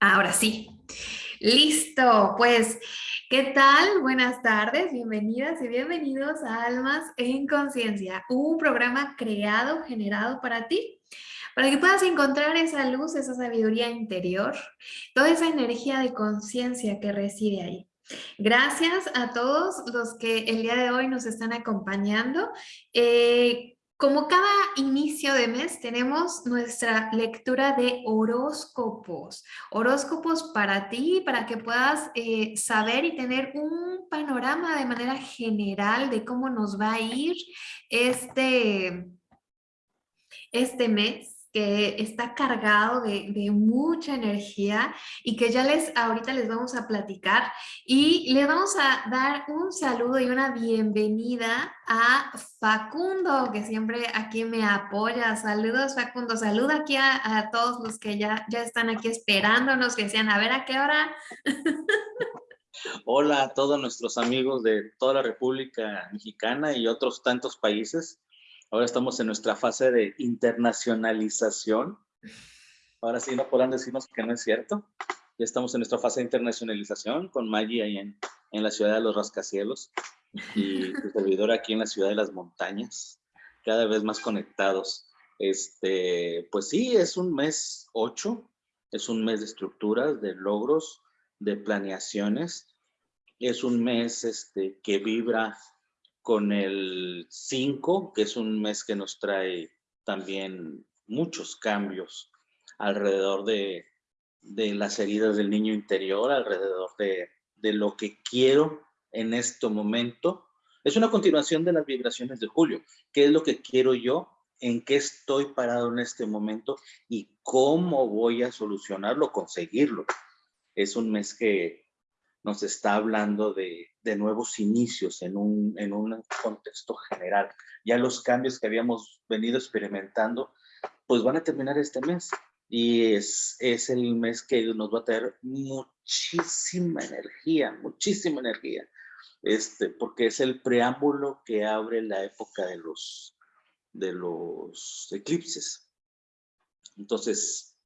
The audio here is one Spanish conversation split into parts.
Ahora sí. Listo, pues, ¿qué tal? Buenas tardes, bienvenidas y bienvenidos a Almas en Conciencia, un programa creado, generado para ti, para que puedas encontrar esa luz, esa sabiduría interior, toda esa energía de conciencia que reside ahí. Gracias a todos los que el día de hoy nos están acompañando. Eh, como cada inicio de mes tenemos nuestra lectura de horóscopos. Horóscopos para ti, para que puedas eh, saber y tener un panorama de manera general de cómo nos va a ir este, este mes que está cargado de, mucha energía y que ya les ahorita les vamos a platicar y le vamos a dar un saludo y una bienvenida a Facundo que siempre aquí me apoya. Saludos Facundo, saluda aquí a, todos los que ya, ya están aquí esperándonos, que decían a ver a qué hora. Hola a todos nuestros amigos de toda la República Mexicana y otros tantos países. Ahora estamos en nuestra fase de internacionalización. Ahora sí no podrán decirnos que no es cierto. Ya estamos en nuestra fase de internacionalización con Maggie ahí en, en la ciudad de los rascacielos y tu servidor aquí en la ciudad de las montañas, cada vez más conectados. Este, pues sí, es un mes 8, es un mes de estructuras, de logros, de planeaciones. Es un mes este, que vibra con el 5, que es un mes que nos trae también muchos cambios alrededor de, las heridas del niño interior, alrededor de, de, lo que quiero en este momento. Es una continuación de las vibraciones de Julio. ¿Qué es lo que quiero yo? ¿En qué estoy parado en este momento? ¿Y cómo voy a solucionarlo, conseguirlo? Es un mes que nos está hablando de, nuevos inicios en un, en un contexto general. Ya los cambios que habíamos venido experimentando, pues van a terminar este mes. Y es, es el mes que nos va a traer muchísima energía, muchísima energía. Este, porque es el preámbulo que abre la época de los, de los eclipses. Entonces,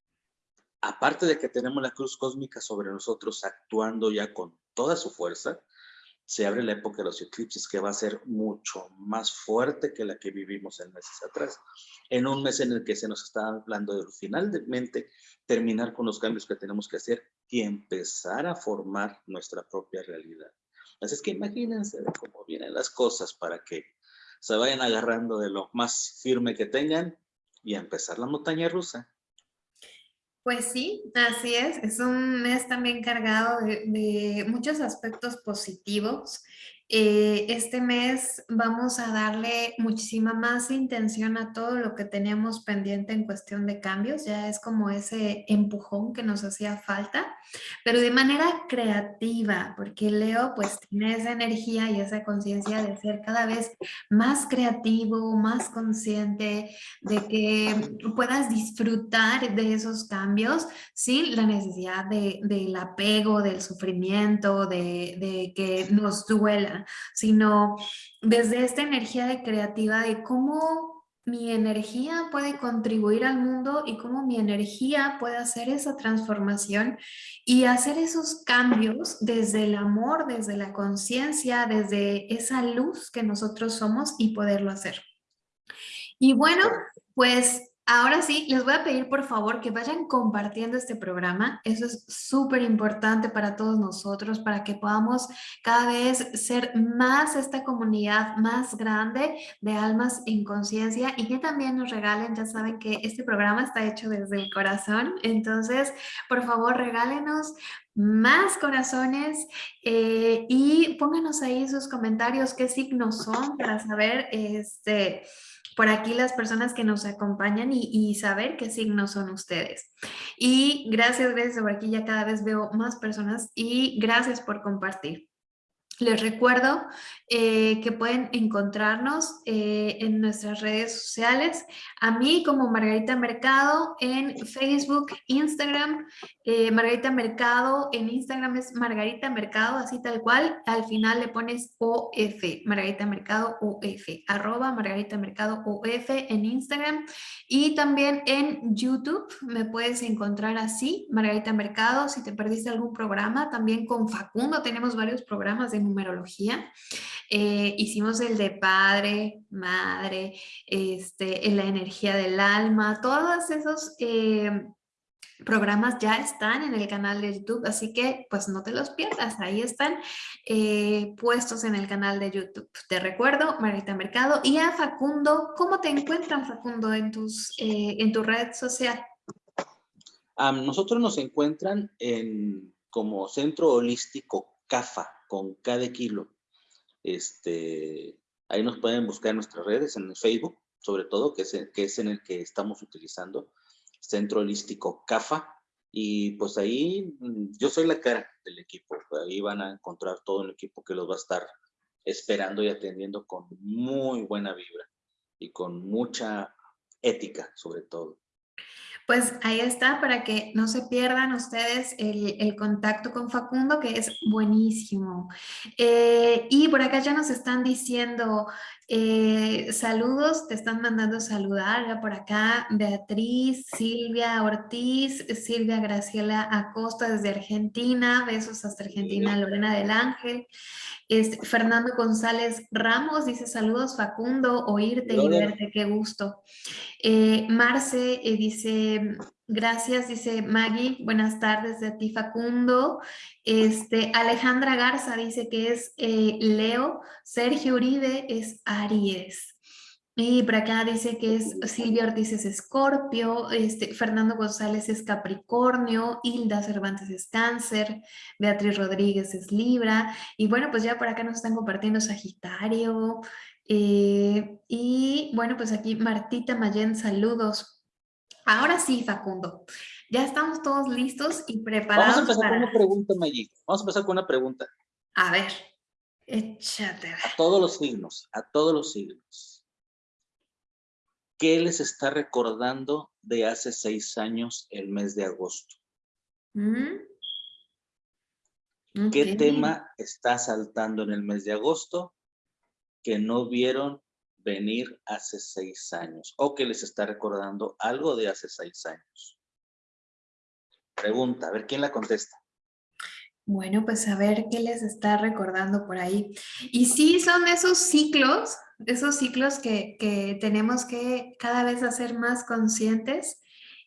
aparte de que tenemos la cruz cósmica sobre nosotros actuando ya con toda su fuerza, se abre la época de los eclipses que va a ser mucho más fuerte que la que vivimos en meses atrás. En un mes en el que se nos está hablando de finalmente terminar con los cambios que tenemos que hacer y empezar a formar nuestra propia realidad. Así es que imagínense cómo vienen las cosas para que se vayan agarrando de lo más firme que tengan y empezar la montaña rusa. Pues sí, así es. Es un mes también cargado de, muchos aspectos positivos eh, este mes vamos a darle muchísima más intención a todo lo que teníamos pendiente en cuestión de cambios, ya es como ese empujón que nos hacía falta, pero de manera creativa, porque Leo pues tiene esa energía y esa conciencia de ser cada vez más creativo, más consciente, de que puedas disfrutar de esos cambios sin la necesidad de, del apego, del sufrimiento, de que nos duela sino desde esta energía de creativa de cómo mi energía puede contribuir al mundo y cómo mi energía puede hacer esa transformación y hacer esos cambios desde el amor, desde la conciencia, desde esa luz que nosotros somos y poderlo hacer. Y bueno, pues Ahora sí, les voy a pedir por favor que vayan compartiendo este programa. Eso es súper importante para todos nosotros, para que podamos cada vez ser más esta comunidad más grande de almas en conciencia y que también nos regalen, ya saben que este programa está hecho desde el corazón, entonces por favor regálenos más corazones eh, y pónganos ahí sus comentarios, qué signos son para saber este por aquí las personas que nos acompañan y, saber qué signos son ustedes. Y gracias, gracias, por aquí ya cada vez veo más personas y gracias por compartir. Les recuerdo eh, que pueden encontrarnos eh, en nuestras redes sociales. A mí como Margarita Mercado en Facebook, Instagram. Eh, Margarita Mercado en Instagram es Margarita Mercado, así tal cual. Al final le pones OF, Margarita Mercado OF, arroba Margarita Mercado OF en Instagram. Y también en YouTube me puedes encontrar así, Margarita Mercado. Si te perdiste algún programa, también con Facundo tenemos varios programas de numerología. Eh, hicimos el de padre, madre, este, la energía del alma, todos esos eh, programas ya están en el canal de YouTube, así que pues no te los pierdas, ahí están eh, puestos en el canal de YouTube. Te recuerdo, Marita Mercado y a Facundo, ¿cómo te encuentran Facundo en, tus, en tu red social? nosotros nos encuentran en como Centro Holístico CAFA, con cada kilo. Este, ahí nos pueden buscar en nuestras redes, en Facebook, sobre todo, que es, que es en el que estamos utilizando, Centro Holístico CAFA. Y pues ahí mm, yo soy la cara del equipo. Ahí van a encontrar todo el equipo que los va a estar esperando y atendiendo con muy buena vibra y con mucha ética, sobre todo. Pues ahí está para que no se pierdan ustedes el, contacto con Facundo, que es buenísimo. Eh, y por acá ya nos están diciendo eh, saludos, te están mandando saludar ya por acá Beatriz, Silvia Ortiz, Silvia Graciela Acosta desde Argentina, besos hasta Argentina, Lorena del Ángel. Este, Fernando González Ramos dice saludos Facundo, oírte y verte, qué gusto. Eh, Marce eh, dice gracias, dice Maggie, buenas tardes de ti Facundo. Este, Alejandra Garza dice que es eh, Leo, Sergio Uribe es Aries. Y por acá dice que es Silvia Ortiz es Escorpio, este, Fernando González es Capricornio, Hilda Cervantes es Cáncer, Beatriz Rodríguez es Libra, y bueno, pues ya por acá nos están compartiendo Sagitario, eh, y bueno, pues aquí Martita Mayen, saludos. Ahora sí, Facundo, ya estamos todos listos y preparados. Vamos a empezar con una pregunta, Mayik. Vamos a empezar con una pregunta. A ver, échate. A todos los signos, a todos los signos. ¿Qué les está recordando de hace seis años el mes de agosto? Mm. ¿Qué tema está saltando en el mes de agosto que no vieron venir hace seis años o que les está recordando algo de hace seis años? Pregunta, a ver quién la contesta. Bueno, pues a ver qué les está recordando por ahí. Y sí, son esos ciclos, esos ciclos que, tenemos que cada vez hacer más conscientes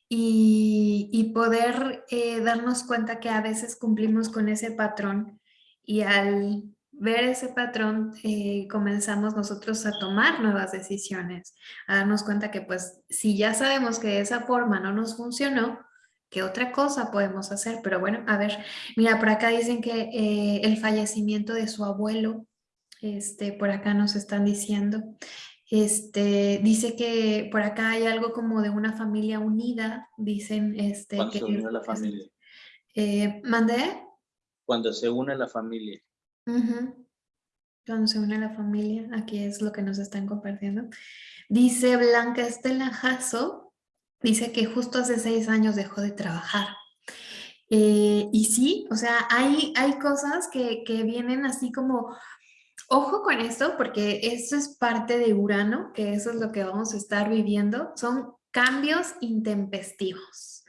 y, poder eh, darnos cuenta que a veces cumplimos con ese patrón y al ver ese patrón eh, comenzamos nosotros a tomar nuevas decisiones, a darnos cuenta que pues si ya sabemos que de esa forma no nos funcionó, ¿Qué otra cosa podemos hacer? Pero bueno, a ver, mira, por acá dicen que eh, el fallecimiento de su abuelo, este, por acá nos están diciendo, este, dice que por acá hay algo como de una familia unida, dicen, este, Cuando se une la familia. Eh, ¿Mandé? Cuando se une la familia. Cuando se une la familia, aquí es lo que nos están compartiendo. Dice Blanca Estela Jasso, dice que justo hace seis años dejó de trabajar. Eh, y sí, o sea, hay, hay cosas que, que, vienen así como, ojo con esto, porque esto es parte de Urano, que eso es lo que vamos a estar viviendo, son cambios intempestivos.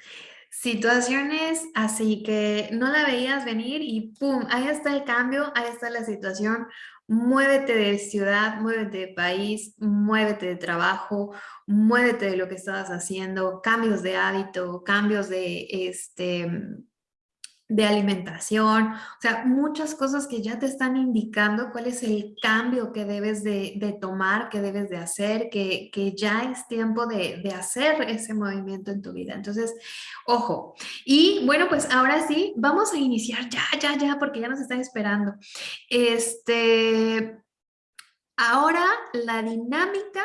Situaciones así que no la veías venir y pum, ahí está el cambio, ahí está la situación, Muévete de ciudad, muévete de país, muévete de trabajo, muévete de lo que estabas haciendo, cambios de hábito, cambios de, este, de alimentación, o sea, muchas cosas que ya te están indicando cuál es el cambio que debes de, tomar, que debes de hacer, que, ya es tiempo de, de, hacer ese movimiento en tu vida. Entonces, ojo. Y bueno, pues ahora sí, vamos a iniciar ya, ya, ya, porque ya nos están esperando. Este, ahora la dinámica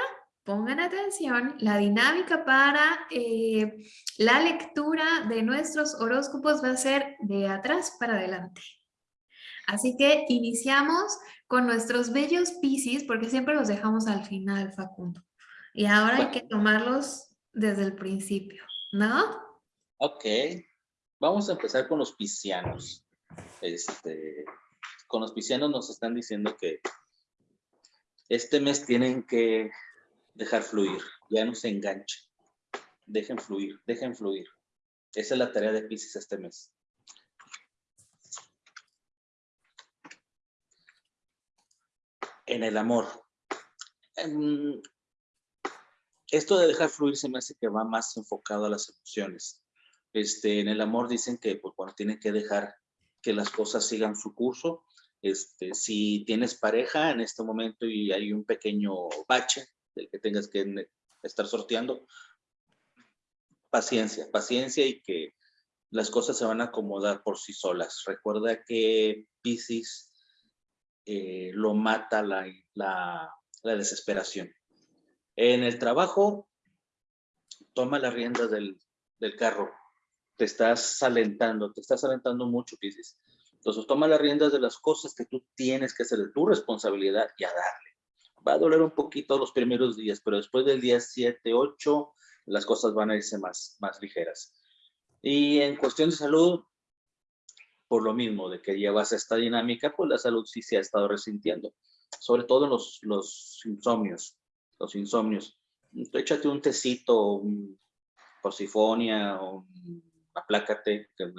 pongan atención, la dinámica para eh, la lectura de nuestros horóscopos va a ser de atrás para adelante. Así que iniciamos con nuestros bellos Piscis, porque siempre los dejamos al final, Facundo. Y ahora hay que tomarlos desde el principio, ¿no? Ok. Vamos a empezar con los piscianos. Este, con los piscianos nos están diciendo que este mes tienen que dejar fluir, ya no se enganchen. Dejen fluir, dejen fluir. Esa es la tarea de Pisces este mes. En el amor. Em, esto de dejar fluir se me hace que va más enfocado a las emociones. Este, en el amor dicen que, pues, bueno, tienen que dejar que las cosas sigan su curso. Este, si tienes pareja en este momento y hay un pequeño bache del que tengas que estar sorteando, paciencia, paciencia y que las cosas se van a acomodar por sí solas. Recuerda que Pisces eh, lo mata la, la, desesperación. En el trabajo, toma la rienda del, del, carro. Te estás alentando, te estás alentando mucho, Pisces. Entonces, toma las riendas de las cosas que tú tienes que hacer de tu responsabilidad y a darle. Va a doler un poquito los primeros días, pero después del día 7, 8, las cosas van a irse más, más ligeras. Y en cuestión de salud, por lo mismo de que llevas esta dinámica, pues la salud sí se ha estado resintiendo, sobre todo los, los insomnios, los insomnios. Échate un tecito, un porcifonia, un aplácate, que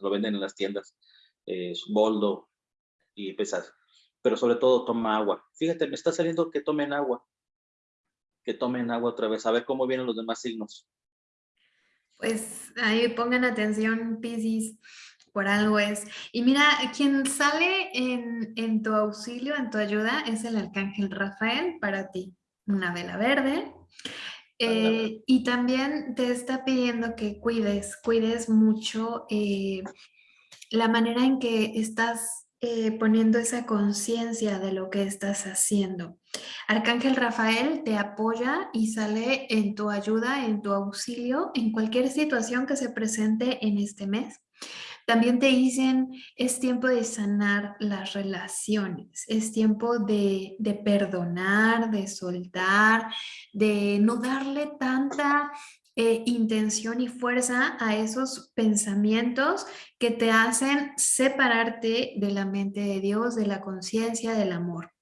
lo venden en las tiendas, es boldo y pesas. Pero sobre todo toma agua. Fíjate, me está saliendo que tomen agua que tomen agua otra vez, a ver cómo vienen los demás signos. Pues ahí pongan atención, Piscis, por algo es. Y mira, quien sale en, tu auxilio, en tu ayuda, es el arcángel Rafael para ti. Una vela verde. Eh, y también te está pidiendo que cuides, cuides mucho eh, la manera en que estás eh, poniendo esa conciencia de lo que estás haciendo. Arcángel Rafael te apoya y sale en tu ayuda, en tu auxilio, en cualquier situación que se presente en este mes. También te dicen, es tiempo de sanar las relaciones, es tiempo de, de, perdonar, de soltar, de no darle tanta eh, intención y fuerza a esos pensamientos que te hacen separarte de la mente de Dios, de la conciencia, del amor.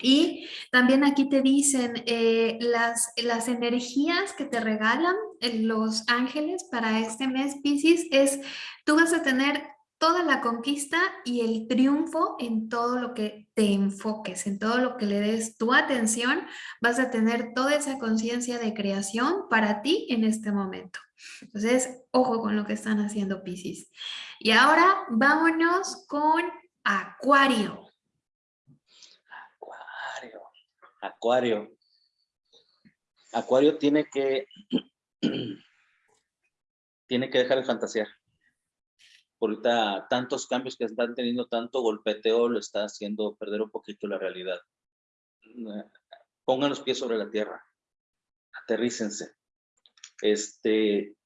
Y también aquí te dicen eh, las, las energías que te regalan eh, los ángeles para este mes, Pisces, es tú vas a tener toda la conquista y el triunfo en todo lo que te enfoques, en todo lo que le des tu atención, vas a tener toda esa conciencia de creación para ti en este momento. Entonces, ojo con lo que están haciendo Pisces. Y ahora vámonos con Acuario. Acuario. Acuario. Acuario tiene que tiene que dejar de fantasear ahorita tantos cambios que están teniendo, tanto golpeteo, lo está haciendo perder un poquito la realidad. Pongan los pies sobre la tierra, aterrícense. Este,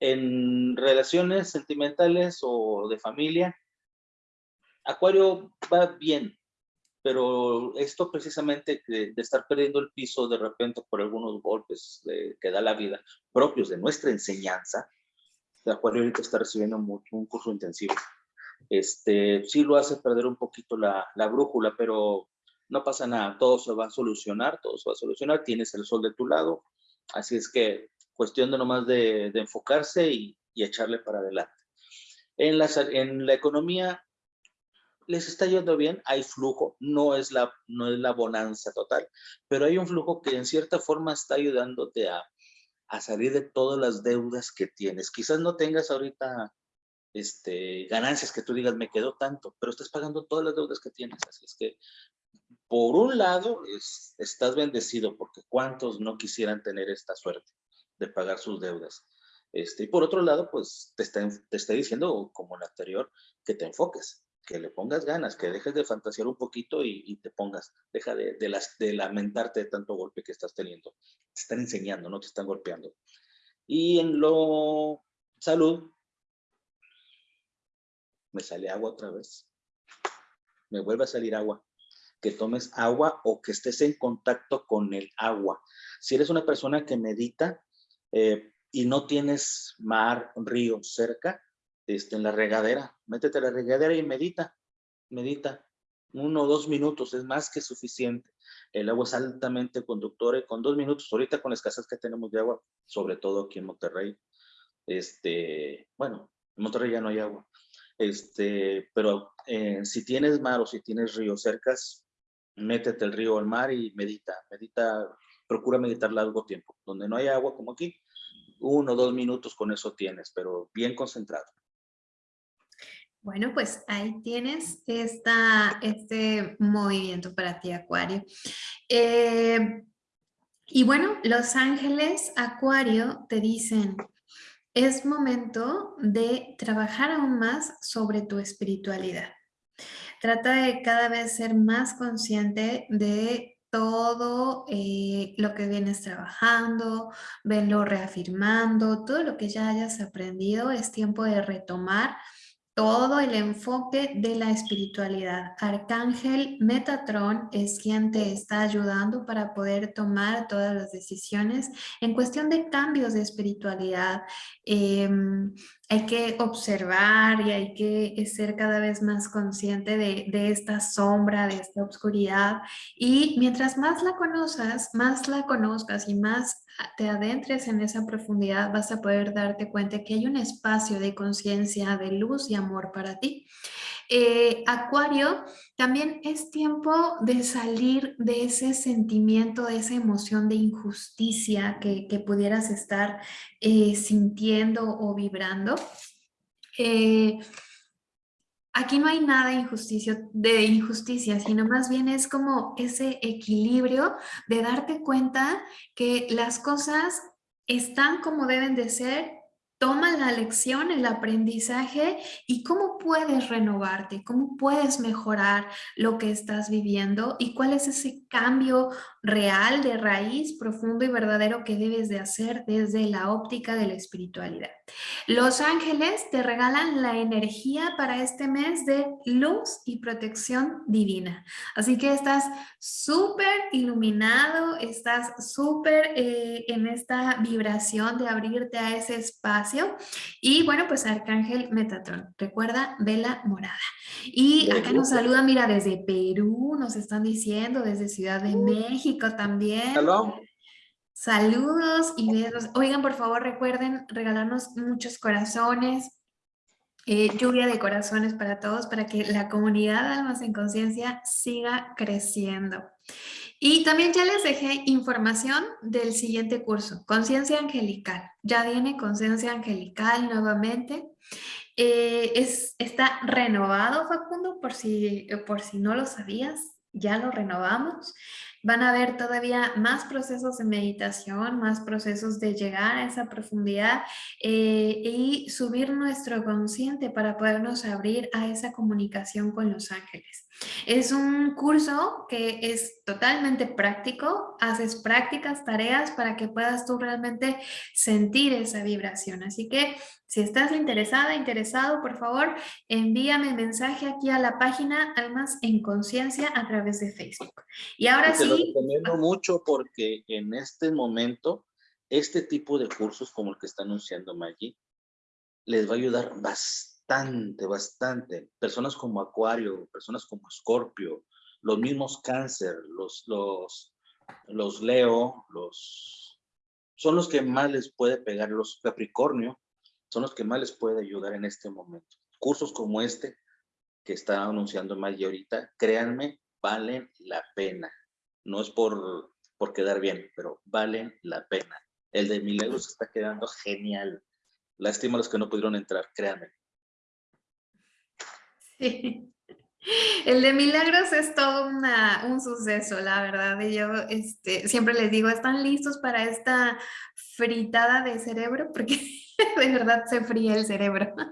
en relaciones sentimentales o de familia, Acuario va bien, pero esto precisamente de, estar perdiendo el piso de repente por algunos golpes que da la vida, propios de nuestra enseñanza, de Acuario ahorita está recibiendo mucho, un curso intensivo. Este, sí lo hace perder un poquito la, la, brújula, pero no pasa nada, todo se va a solucionar, todo se va a solucionar, tienes el sol de tu lado, así es que cuestión de nomás de, de enfocarse y, y, echarle para adelante. En la, en la economía les está yendo bien, hay flujo, no es, la, no es la bonanza total, pero hay un flujo que en cierta forma está ayudándote a, a salir de todas las deudas que tienes. Quizás no tengas ahorita este, ganancias que tú digas, me quedó tanto, pero estás pagando todas las deudas que tienes. Así es que, por un lado, estás bendecido, porque cuántos no quisieran tener esta suerte de pagar sus deudas. Este, y por otro lado, pues te está, te está diciendo, como el anterior, que te enfoques, que le pongas ganas, que dejes de fantasear un poquito y, te pongas, deja de, las, de lamentarte de tanto golpe que estás teniendo. Te están enseñando, no te están golpeando. Y en lo salud, me sale agua otra vez. me vuelve a salir agua, que tomes agua o que estés en contacto con el agua. Si eres una persona que medita eh, y no tienes mar, río cerca, este, en la regadera, métete a la regadera y medita, medita. Uno o dos minutos es más que suficiente. El agua es altamente conductora y con dos minutos, ahorita con la escasez que tenemos de agua, sobre todo aquí en Monterrey, este, bueno, en Monterrey ya no hay agua, este, pero eh, si tienes mar o si tienes río cercas, métete el río al mar y medita, medita, procura meditar largo tiempo. Donde no hay agua como aquí, uno o dos minutos con eso tienes, pero bien concentrado. Bueno, pues ahí tienes esta, este movimiento para ti, Acuario. Eh, y bueno, los ángeles Acuario te dicen, es momento de trabajar aún más sobre tu espiritualidad. Trata de cada vez ser más consciente de todo eh, lo que vienes trabajando, venlo reafirmando, todo lo que ya hayas aprendido, es tiempo de retomar todo el enfoque de la espiritualidad. Arcángel Metatron es quien te está ayudando para poder tomar todas las decisiones en cuestión de cambios de espiritualidad. Em, hay que observar y hay que ser cada vez más consciente de, de, esta sombra, de esta oscuridad. Y mientras más la conozcas, más la conozcas y más te adentres en esa profundidad, vas a poder darte cuenta que hay un espacio de conciencia, de luz y amor para ti. Eh, Acuario, también es tiempo de salir de ese sentimiento, de esa emoción de injusticia que, pudieras estar eh, sintiendo o vibrando. Eh, aquí no hay nada injusticia, de injusticia, sino más bien es como ese equilibrio de darte cuenta que las cosas están como deben de ser toma la lección, el aprendizaje y cómo puedes renovarte, cómo puedes mejorar lo que estás viviendo y cuál es ese cambio real de raíz profundo y verdadero que debes de hacer desde la óptica de la espiritualidad. Los ángeles te regalan la energía para este mes de luz y protección divina. Así que estás súper iluminado, estás súper eh, en esta vibración de abrirte a ese espacio. Y bueno, pues Arcángel Metatron, recuerda, vela morada. Y acá nos saluda, mira, desde Perú, nos están diciendo, desde Ciudad de México también. Saludos y besos. Oigan, por favor, recuerden regalarnos muchos corazones, eh, lluvia de corazones para todos, para que la comunidad de Almas en Conciencia siga creciendo. Y también ya les dejé información del siguiente curso, Conciencia Angelical. Ya viene Conciencia Angelical nuevamente. Eh, es, está renovado, Facundo, por si, por si no lo sabías, ya lo renovamos. Van a haber todavía más procesos de meditación, más procesos de llegar a esa profundidad eh, y subir nuestro consciente para podernos abrir a esa comunicación con los ángeles. Es un curso que es totalmente práctico, haces prácticas, tareas para que puedas tú realmente sentir esa vibración. Así que si estás interesada, interesado, por favor, envíame mensaje aquí a la página Almas en Conciencia a través de Facebook. Y ahora sí... Lo recomiendo mucho porque en este momento, este tipo de cursos como el que está anunciando Maggie, les va a ayudar bastante bastante, bastante. Personas como Acuario, personas como Escorpio, los mismos Cáncer, los, los, los Leo, los, son los que más les puede pegar, los Capricornio, son los que más les puede ayudar en este momento. Cursos como este que está anunciando Maggie ahorita, créanme, valen la pena. No es por, por quedar bien, pero valen la pena. El de Milagros está quedando genial. Lástima a los que no pudieron entrar, créanme. El de milagros es todo un suceso, la verdad. Y yo este, siempre les digo, ¿están listos para esta fritada de cerebro? Porque de verdad se fría el cerebro.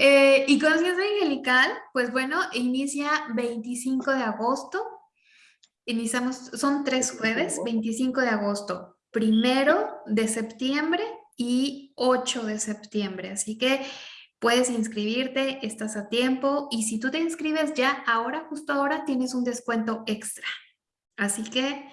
Eh, y conciencia angelical, pues bueno, inicia 25 de agosto. Iniciamos, son tres jueves, 25 de agosto, primero de septiembre y 8 de septiembre. Así que puedes inscribirte, estás a tiempo y si tú te inscribes ya ahora, justo ahora, tienes un descuento extra. Así que,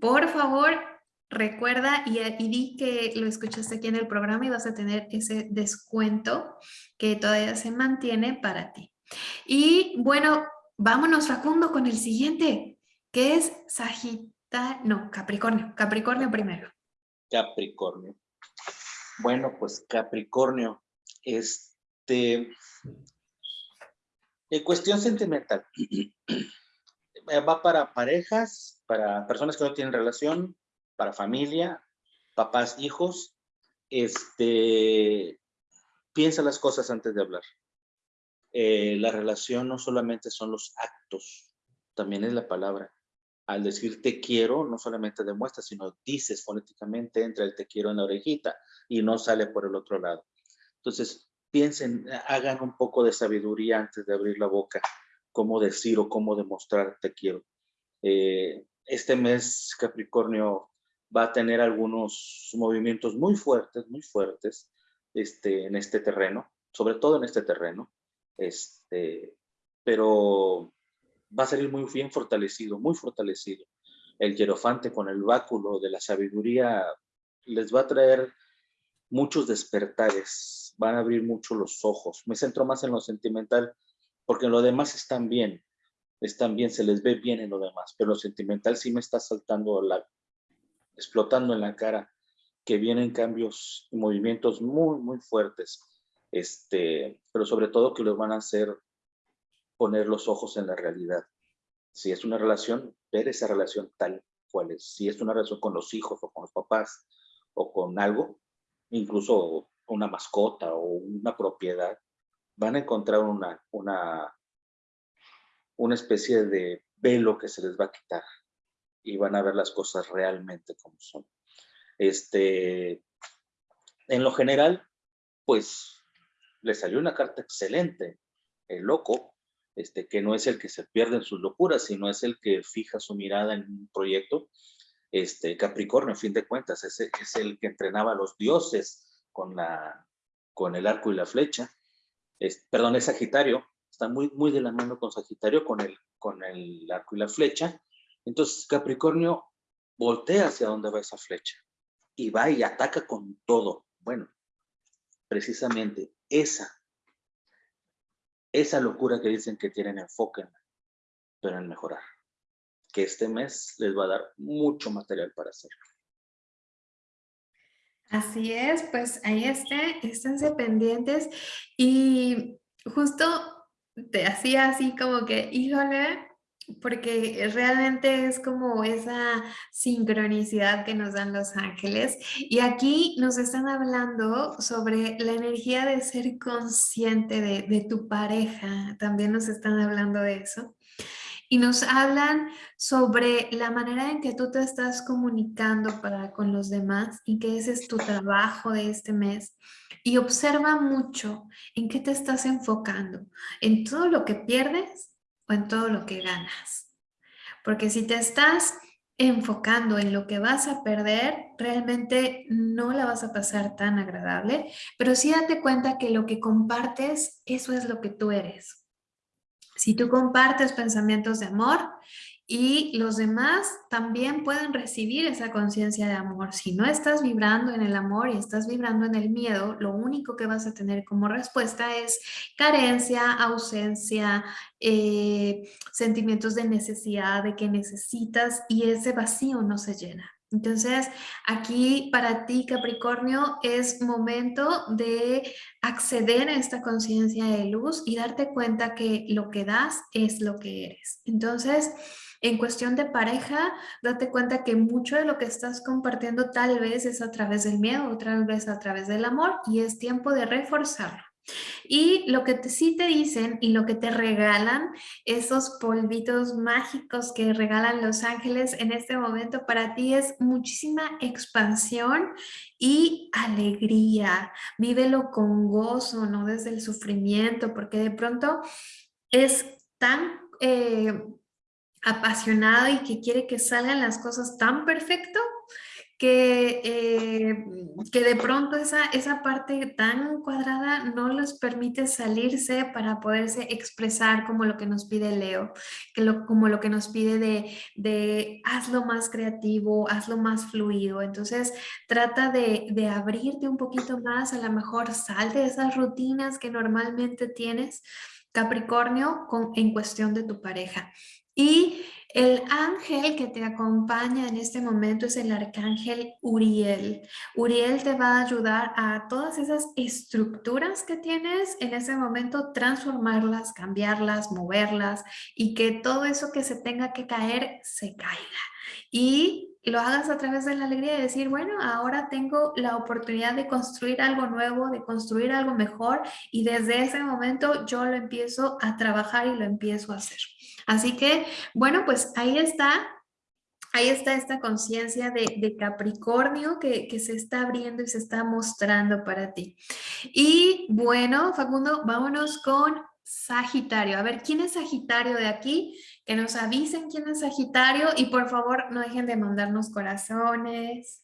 por favor, recuerda y, y, di que lo escuchaste aquí en el programa y vas a tener ese descuento que todavía se mantiene para ti. Y bueno, vámonos Facundo con el siguiente, que es Sagitario, no, Capricornio, Capricornio primero. Capricornio. Bueno, pues Capricornio, este, en cuestión sentimental, va para parejas, para personas que no tienen relación, para familia, papás, hijos, este, piensa las cosas antes de hablar. Eh, la relación no solamente son los actos, también es la palabra. Al decir te quiero, no solamente demuestras, sino dices fonéticamente, entra el te quiero en la orejita y no sale por el otro lado. Entonces, piensen, hagan un poco de sabiduría antes de abrir la boca, cómo decir o cómo demostrar te quiero. Eh, este mes Capricornio va a tener algunos movimientos muy fuertes, muy fuertes este, en este terreno, sobre todo en este terreno. Este, pero va a salir muy bien fortalecido, muy fortalecido. El hierofante con el báculo de la sabiduría les va a traer muchos despertares, van a abrir mucho los ojos. Me centro más en lo sentimental, porque en lo demás están bien, están bien, se les ve bien en lo demás, pero lo sentimental sí me está saltando, la, explotando en la cara, que vienen cambios y movimientos muy, muy fuertes este, pero sobre todo que los van a hacer poner los ojos en la realidad. Si es una relación, ver esa relación tal cual es. Si es una relación con los hijos o con los papás o con algo, incluso una mascota o una propiedad, van a encontrar una, una, una especie de velo que se les va a quitar y van a ver las cosas realmente como son. Este, en lo general, pues le salió una carta excelente, el loco, este, que no es el que se pierde en sus locuras, sino es el que fija su mirada en un proyecto. Este, Capricornio, a fin de cuentas, es, es el que entrenaba a los dioses con, la, con el arco y la flecha. Es, perdón, es Sagitario, está muy, muy de la mano con Sagitario, con el, con el arco y la flecha. Entonces Capricornio voltea hacia donde va esa flecha y va y ataca con todo. Bueno, precisamente esa, esa locura que dicen que tienen, enfoque, pero en mejorar. Que este mes les va a dar mucho material para hacerlo. Así es, pues ahí está, esténse pendientes y justo te hacía así como que, híjole, porque realmente es como esa sincronicidad que nos dan los ángeles. Y aquí nos están hablando sobre la energía de ser consciente de, tu pareja. También nos están hablando de eso. Y nos hablan sobre la manera en que tú te estás comunicando para con los demás y que ese es tu trabajo de este mes. Y observa mucho en qué te estás enfocando, en todo lo que pierdes o en todo lo que ganas. Porque si te estás enfocando en lo que vas a perder, realmente no la vas a pasar tan agradable, pero sí date cuenta que lo que compartes, eso es lo que tú eres. Si tú compartes pensamientos de amor y los demás también pueden recibir esa conciencia de amor. Si no estás vibrando en el amor y estás vibrando en el miedo, lo único que vas a tener como respuesta es carencia, ausencia, eh, sentimientos de necesidad, de que necesitas y ese vacío no se llena. Entonces, aquí para ti, Capricornio, es momento de acceder a esta conciencia de luz y darte cuenta que lo que das es lo que eres. Entonces, en cuestión de pareja, date cuenta que mucho de lo que estás compartiendo tal vez es a través del miedo, otra vez a través del amor y es tiempo de reforzarlo. Y lo que sí te dicen y lo que te regalan, esos polvitos mágicos que regalan los ángeles en este momento para ti es muchísima expansión y alegría. Vívelo con gozo, no desde el sufrimiento, porque de pronto es tan... Eh, apasionado y que quiere que salgan las cosas tan perfecto que, eh, que de pronto esa, esa parte tan cuadrada no les permite salirse para poderse expresar como lo que nos pide Leo, que lo, como lo que nos pide de, de hazlo más creativo, hazlo más fluido. Entonces trata de, de abrirte un poquito más, a lo mejor salte de esas rutinas que normalmente tienes, Capricornio, con, en cuestión de tu pareja. Y el ángel que te acompaña en este momento es el arcángel Uriel. Uriel te va a ayudar a todas esas estructuras que tienes en ese momento, transformarlas, cambiarlas, moverlas y que todo eso que se tenga que caer, se caiga. Y lo hagas a través de la alegría de decir, bueno, ahora tengo la oportunidad de construir algo nuevo, de construir algo mejor y desde ese momento yo lo empiezo a trabajar y lo empiezo a hacer. Así que, bueno, pues ahí está ahí está esta conciencia de, Capricornio que, que, se está abriendo y se está mostrando para ti. Y bueno, Facundo, vámonos con Sagitario. A ver, ¿quién es Sagitario de aquí? Que nos avisen quién es Sagitario y por favor no dejen de mandarnos corazones.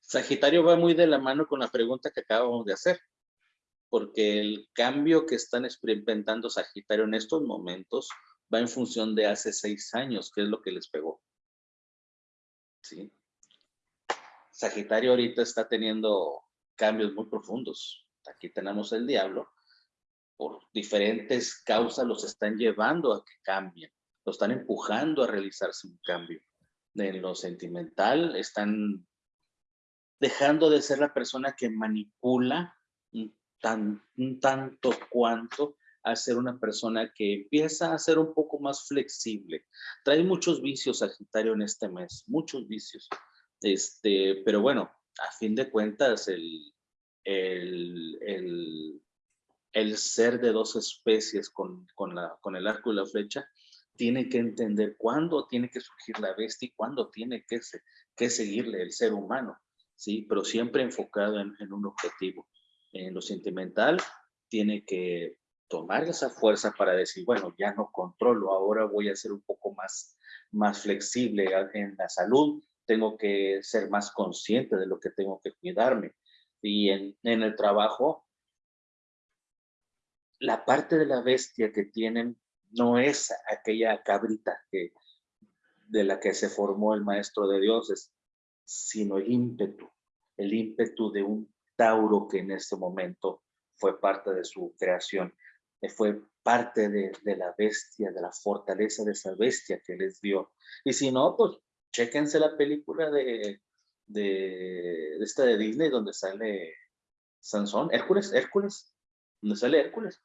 Sagitario va muy de la mano con la pregunta que acabamos de hacer porque el cambio que están experimentando Sagitario en estos momentos va en función de hace seis años, que es lo que les pegó. ¿Sí? Sagitario ahorita está teniendo cambios muy profundos. Aquí tenemos el diablo. Por diferentes causas los están llevando a que cambien. Lo están empujando a realizarse un cambio. En lo sentimental están dejando de ser la persona que manipula tan, tanto cuanto a ser una persona que empieza a ser un poco más flexible. Trae muchos vicios Sagitario en este mes, muchos vicios. Este, pero bueno, a fin de cuentas, el, el, el, el ser de dos especies con, con, la, con el arco y la flecha tiene que entender cuándo tiene que surgir la bestia y cuándo tiene que, que seguirle el ser humano, ¿sí? Pero siempre enfocado en, en un objetivo en lo sentimental, tiene que tomar esa fuerza para decir, bueno, ya no controlo, ahora voy a ser un poco más, más flexible en la salud, tengo que ser más consciente de lo que tengo que cuidarme. Y en, en el trabajo, la parte de la bestia que tienen no es aquella cabrita que, de la que se formó el maestro de dioses, sino el ímpetu, el ímpetu de un Tauro que en este momento fue parte de su creación, eh, fue parte de, la bestia, de la fortaleza de esa bestia que les dio. Y si no, pues chéquense la película de, de, esta de Disney donde sale Sansón, Hércules, Hércules, donde sale Hércules.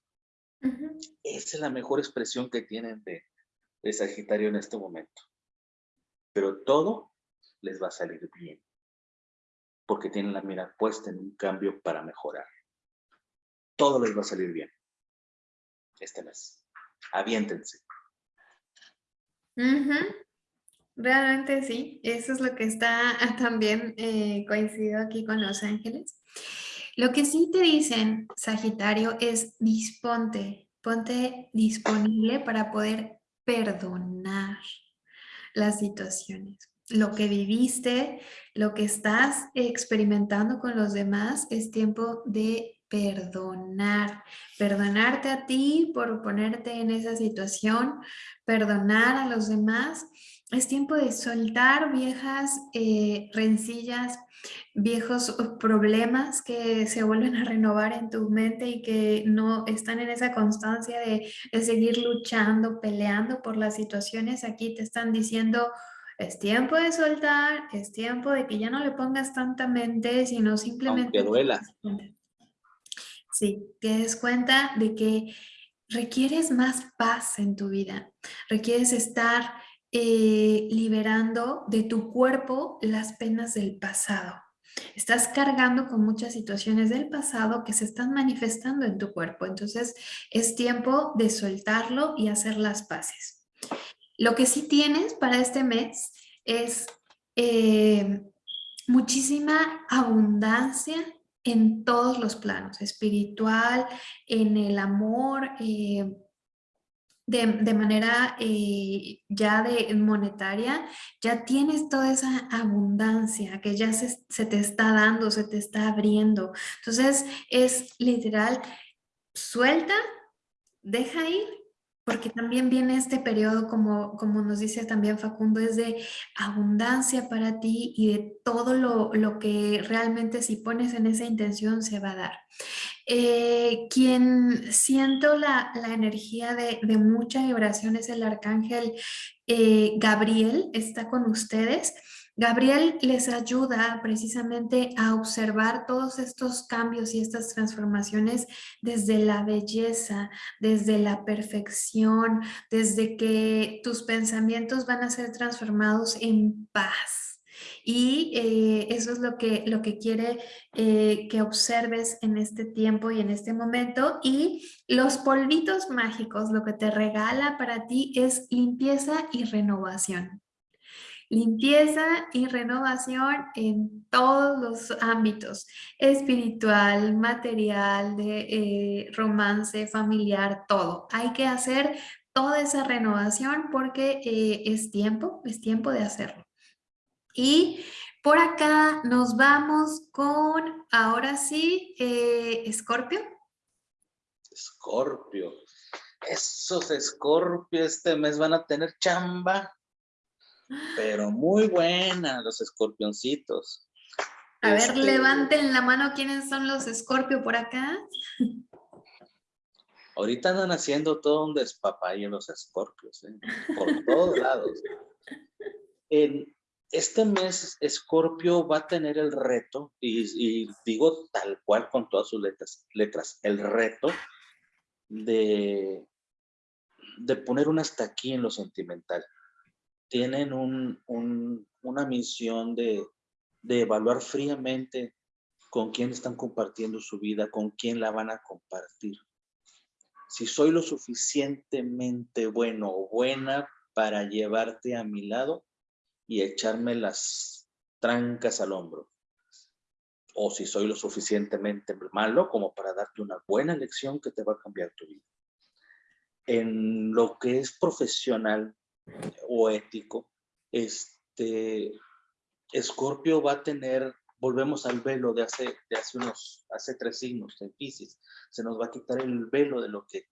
Esa es la mejor expresión que tienen de, de Sagitario en este momento. Pero todo les va a salir bien porque tienen la mira puesta en un cambio para mejorar. Todo les va a salir bien este mes. Aviéntense. Realmente sí, eso es lo que está también eh, aquí con Los Ángeles. Lo que sí te dicen, Sagitario, es disponte, ponte disponible para poder perdonar las situaciones lo que viviste, lo que estás experimentando con los demás, es tiempo de perdonar. Perdonarte a ti por ponerte en esa situación, perdonar a los demás. Es tiempo de soltar viejas eh, rencillas, viejos problemas que se vuelven a renovar en tu mente y que no están en esa constancia de, de seguir luchando, peleando por las situaciones. Aquí te están diciendo, es tiempo de soltar, es tiempo de que ya no le pongas tanta mente, sino simplemente... Aunque duela. Sí, te des cuenta de que requieres más paz en tu vida. Requieres estar eh, liberando de tu cuerpo las penas del pasado. Estás cargando con muchas situaciones del pasado que se están manifestando en tu cuerpo. Entonces es tiempo de soltarlo y hacer las paces. Lo que sí tienes para este mes es eh, muchísima abundancia en todos los planos, espiritual, en el amor, eh, de, manera eh, ya de monetaria, ya tienes toda esa abundancia que ya se, se te está dando, se te está abriendo. Entonces es literal, suelta, deja ir porque también viene este periodo, como, como nos dice también Facundo, es de abundancia para ti y de todo lo, lo que realmente si pones en esa intención se va a dar. Eh, quien siento la, la energía de, de, mucha vibración es el arcángel eh, Gabriel, está con ustedes. Gabriel les ayuda precisamente a observar todos estos cambios y estas transformaciones desde la belleza, desde la perfección, desde que tus pensamientos van a ser transformados en paz. Y eh, eso es lo que, lo que quiere eh, que observes en este tiempo y en este momento. Y los polvitos mágicos, lo que te regala para ti es limpieza y renovación. Limpieza y renovación en todos los ámbitos, espiritual, material, de eh, romance, familiar, todo. Hay que hacer toda esa renovación porque eh, es tiempo, es tiempo de hacerlo. Y por acá nos vamos con, ahora sí, eh, Escorpio. Escorpio. Esos Escorpio este mes van a tener chamba pero muy buena los escorpioncitos. A ver, este, levanten la mano quiénes son los escorpio por acá. Ahorita andan haciendo todo un despapayo los escorpios, ¿eh? por todos lados. En este mes, Escorpio va a tener el reto, y, digo tal cual con todas sus letras, letras el reto de, de poner un hasta aquí en lo sentimental tienen una misión de, evaluar fríamente con quién están compartiendo su vida, con quién la van a compartir. Si soy lo suficientemente bueno o buena para llevarte a mi lado y echarme las trancas al hombro. O si soy lo suficientemente malo como para darte una buena lección que te va a cambiar tu vida. En lo que es profesional, o ético, este, Escorpio va a tener, volvemos al velo de hace, de hace unos, hace tres signos en Pisces, se nos va a quitar el velo de lo que,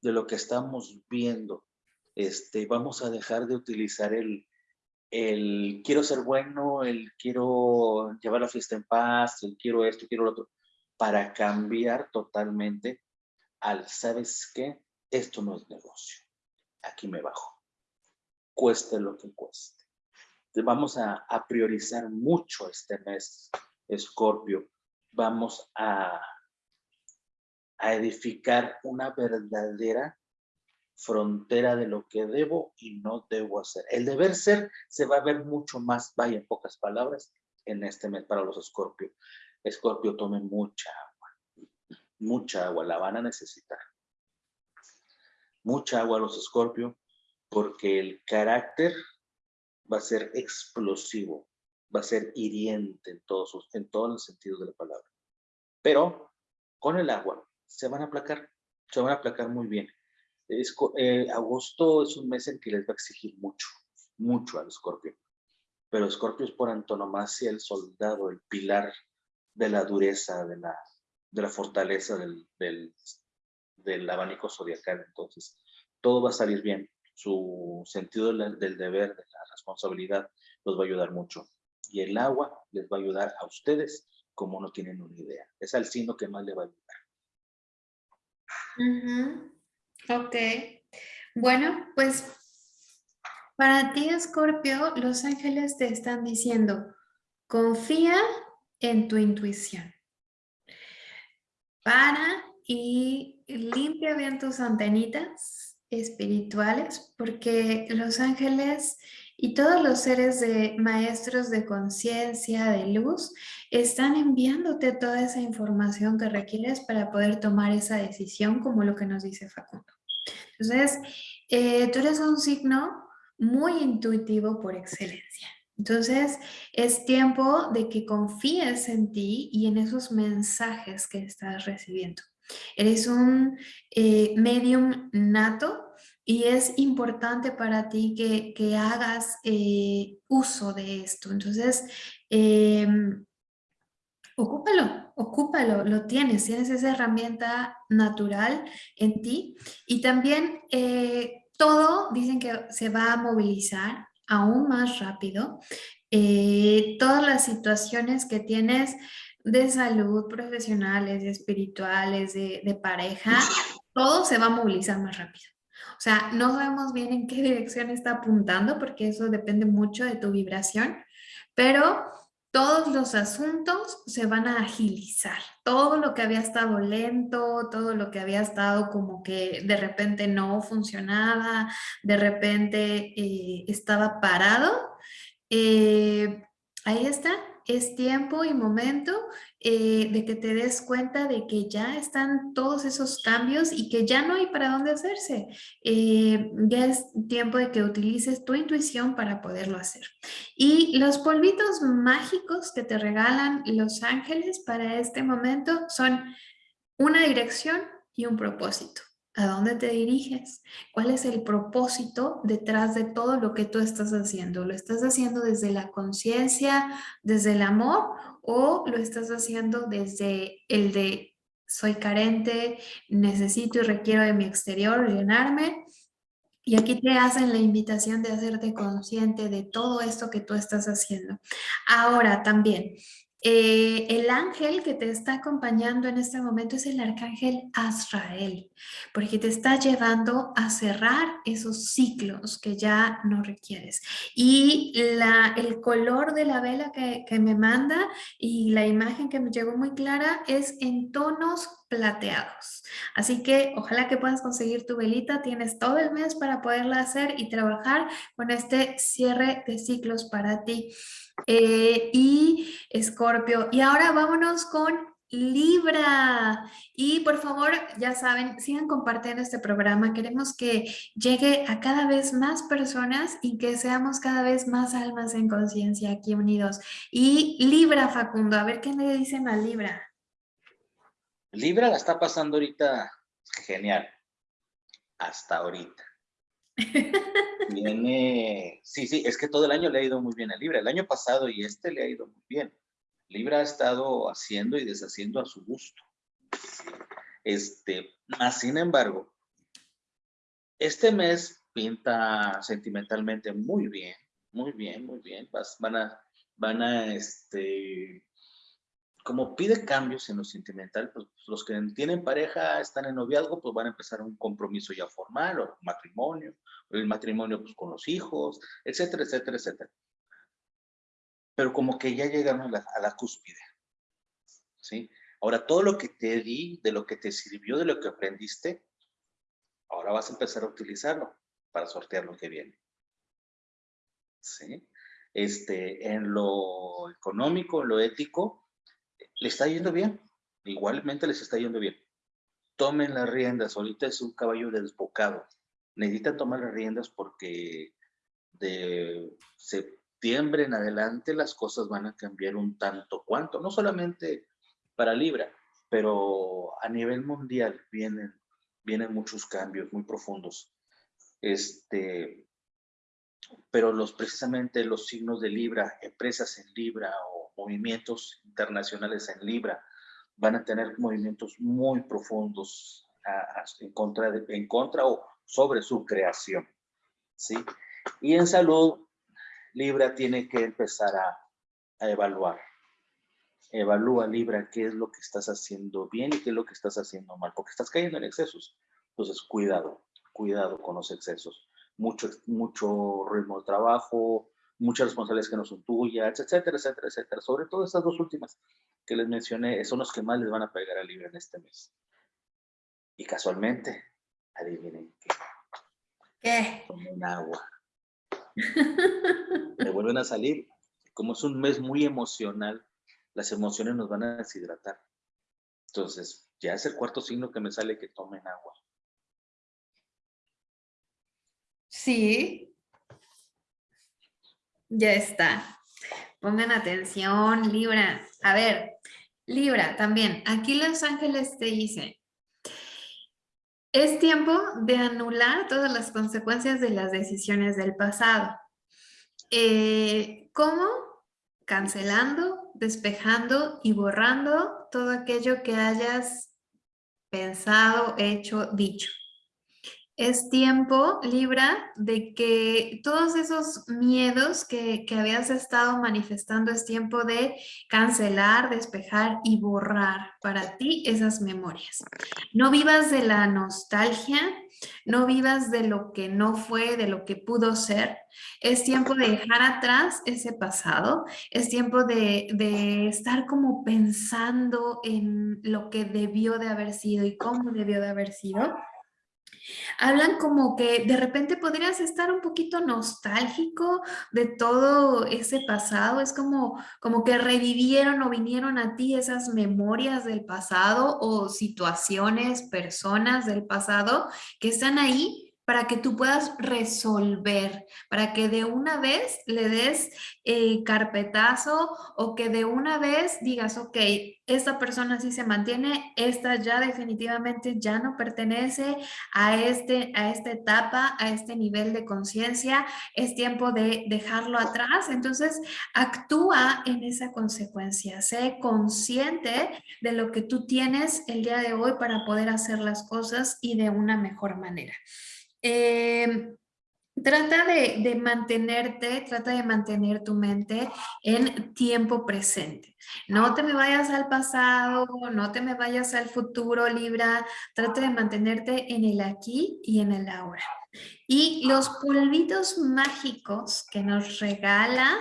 de lo que estamos viendo, este, vamos a dejar de utilizar el, el quiero ser bueno, el quiero llevar la fiesta en paz, el quiero esto, quiero lo otro, para cambiar totalmente al, ¿sabes qué? Esto no es negocio, aquí me bajo cueste lo que cueste. Vamos a, priorizar mucho este mes, Escorpio. Vamos a, a edificar una verdadera frontera de lo que debo y no debo hacer. El deber ser se va a ver mucho más, vaya en pocas palabras, en este mes para los Escorpio. Escorpio, tome mucha agua, mucha agua, la van a necesitar. Mucha agua los Escorpio, porque el carácter va a ser explosivo, va a ser hiriente en todos, en todos los sentidos de la palabra. Pero con el agua se van a aplacar, se van a aplacar muy bien. Eh, agosto es un mes en que les va a exigir mucho, mucho al escorpio. Pero escorpio es por antonomasia el soldado, el pilar de la dureza, de la, de la fortaleza del, del, del abanico zodiacal. Entonces, todo va a salir bien su sentido del, deber, de la responsabilidad, los va a ayudar mucho. Y el agua les va a ayudar a ustedes como no tienen una idea. Es al signo que más le va a ayudar. Ok. Bueno, pues para ti, Escorpio, los ángeles te están diciendo, confía en tu intuición. Para y limpia bien tus antenitas espirituales, porque los ángeles y todos los seres de maestros de conciencia, de luz, están enviándote toda esa información que requieres para poder tomar esa decisión, como lo que nos dice Facundo. Entonces, eh, tú eres un signo muy intuitivo por excelencia. Entonces, es tiempo de que confíes en ti y en esos mensajes que estás recibiendo. Eres un eh, medium nato y es importante para ti que, hagas eh, uso de esto. Entonces, em, ocúpalo, ocúpalo, lo tienes, tienes esa herramienta natural en ti y también eh, todo dicen que se va a movilizar aún más rápido. Eh, todas las situaciones que tienes de salud, profesionales, espirituales, de, de pareja, todo se va a movilizar más rápido. Sea, no sabemos bien en qué dirección está apuntando porque eso depende mucho de tu vibración, pero todos los asuntos se van a agilizar. Todo lo que había estado lento, todo lo que había estado como que de repente no funcionaba, de repente eh, estaba parado, eh, ahí está, es tiempo y momento eh, de que te des cuenta de que ya están todos esos cambios y que ya no hay para dónde hacerse. Eh, ya es tiempo de que utilices tu intuición para poderlo hacer. Y los polvitos mágicos que te regalan los ángeles para este momento son una dirección y un propósito. ¿A dónde te diriges? ¿Cuál es el propósito detrás de todo lo que tú estás haciendo? ¿Lo estás haciendo desde la conciencia, desde el amor o lo estás haciendo desde el de soy carente, necesito y requiero de mi exterior llenarme? Y aquí te hacen la invitación de hacerte consciente de todo esto que tú estás haciendo. Ahora también, eh, el ángel que te está acompañando en este momento es el arcángel Azrael, porque te está llevando a cerrar esos ciclos que ya no requieres. Y la, el color de la vela que, que me manda y la imagen que me llegó muy clara es en tonos plateados. Así que ojalá que puedas conseguir tu velita, tienes todo el mes para poderla hacer y trabajar con este cierre de ciclos para ti. Eh, y Escorpio. Y ahora vámonos con Libra. Y por favor, ya saben, sigan compartiendo este programa. Queremos que llegue a cada vez más personas y que seamos cada vez más almas en conciencia aquí unidos. Y Libra, Facundo, a ver qué le dicen a Libra. Libra la está pasando ahorita genial. Hasta ahorita. Viene, sí, sí, es que todo el año le ha ido muy bien a Libra. El año pasado y este le ha ido muy bien. Libra ha estado haciendo y deshaciendo a su gusto. Este, más sin embargo, este mes pinta sentimentalmente muy bien, muy bien, muy bien. van a, van a, este, como pide cambios en lo sentimental, pues los que tienen pareja, están en noviazgo, pues van a empezar un compromiso ya formal o matrimonio, o el matrimonio pues con los hijos, etcétera, etcétera, etcétera. Pero como que ya llegaron a la, a la cúspide, ¿sí? Ahora, todo lo que te di, de lo que te sirvió, de lo que aprendiste, ahora vas a empezar a utilizarlo para sortear lo que viene. ¿Sí? Este, en lo económico, en lo ético, le está yendo bien, igualmente les está yendo bien. Tomen las riendas, ahorita es un caballo desbocado. Necesitan tomar las riendas porque de septiembre en adelante las cosas van a cambiar un tanto cuanto, no solamente para Libra, pero a nivel mundial vienen, vienen muchos cambios muy profundos. Este, pero los, precisamente los signos de Libra, empresas en Libra movimientos internacionales en Libra van a tener movimientos muy profundos en, contra en contra o sobre su creación. ¿sí? Y en salud, Libra tiene que empezar a, a evaluar. Evalúa, Libra, qué es lo que estás haciendo bien y qué es lo que estás haciendo mal, porque estás cayendo en excesos. Entonces, cuidado, cuidado con los excesos. Mucho, mucho ritmo de trabajo, muchas responsabilidades que no son tuyas, etcétera, etcétera, etcétera. Sobre todo estas dos últimas que les mencioné son los que más les van a pegar al libro en este mes. Y casualmente, adivinen qué. ¿Qué? Tomen agua. Me vuelven a salir. Como es un mes muy emocional, las emociones nos van a deshidratar. Entonces, ya es el cuarto signo que me sale que tomen agua. Sí, ya está. Pongan atención, Libra. A ver, Libra, también. Aquí Los Ángeles te dicen, Es tiempo de anular todas las consecuencias de las decisiones del pasado. Eh, ¿Cómo? Cancelando, despejando y borrando todo aquello que hayas pensado, hecho, dicho. Es tiempo, Libra, de que todos esos miedos que, que, habías estado manifestando es tiempo de cancelar, despejar y borrar para ti esas memorias. No vivas de la nostalgia, no vivas de lo que no fue, de lo que pudo ser. Es tiempo de dejar atrás ese pasado, es tiempo de, de estar como pensando en lo que debió de haber sido y cómo debió de haber sido Hablan como que de repente podrías estar un poquito nostálgico de todo ese pasado, es como, como que revivieron o vinieron a ti esas memorias del pasado o situaciones, personas del pasado que están ahí para que tú puedas resolver, para que de una vez le des eh, carpetazo o que de una vez digas, ok, esta persona sí se mantiene, esta ya definitivamente ya no pertenece a, este, a esta etapa, a este nivel de conciencia, es tiempo de dejarlo atrás, entonces actúa en esa consecuencia, sé consciente de lo que tú tienes el día de hoy para poder hacer las cosas y de una mejor manera. Eh, trata de, mantenerte, trata de mantener tu mente en tiempo presente. No te me vayas al pasado, no te me vayas al futuro, Libra. Trata de mantenerte en el aquí y en el ahora. Y los polvitos mágicos que nos regala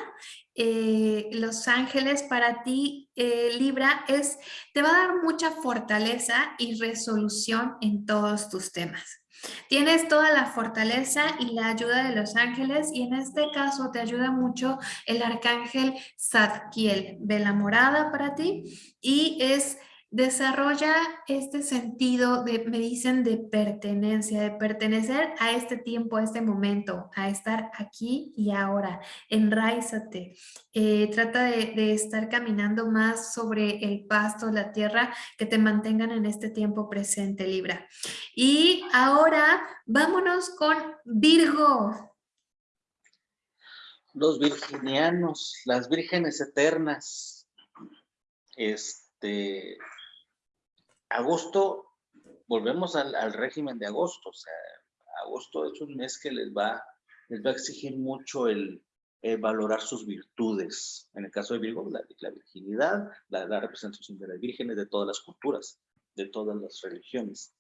eh, Los Ángeles para ti, eh, Libra, es, te va a dar mucha fortaleza y resolución en todos tus temas. Tienes toda la fortaleza y la ayuda de los ángeles y en este caso te ayuda mucho el arcángel Zadkiel de la morada para ti y es desarrolla este sentido de, me dicen, de pertenencia, de pertenecer a este tiempo, a este momento, a estar aquí y ahora. Enraízate. Eh, trata de, de, estar caminando más sobre el pasto, la tierra, que te mantengan en este tiempo presente, Libra. Y ahora vámonos con Virgo. Los virginianos, las vírgenes eternas. Este, agosto, volvemos al, régimen de agosto, o sea, agosto es un mes que les va, les va a exigir mucho el, valorar sus virtudes. En el caso de Virgo, la, virginidad, la, representación de las vírgenes de todas las culturas, de todas las religiones.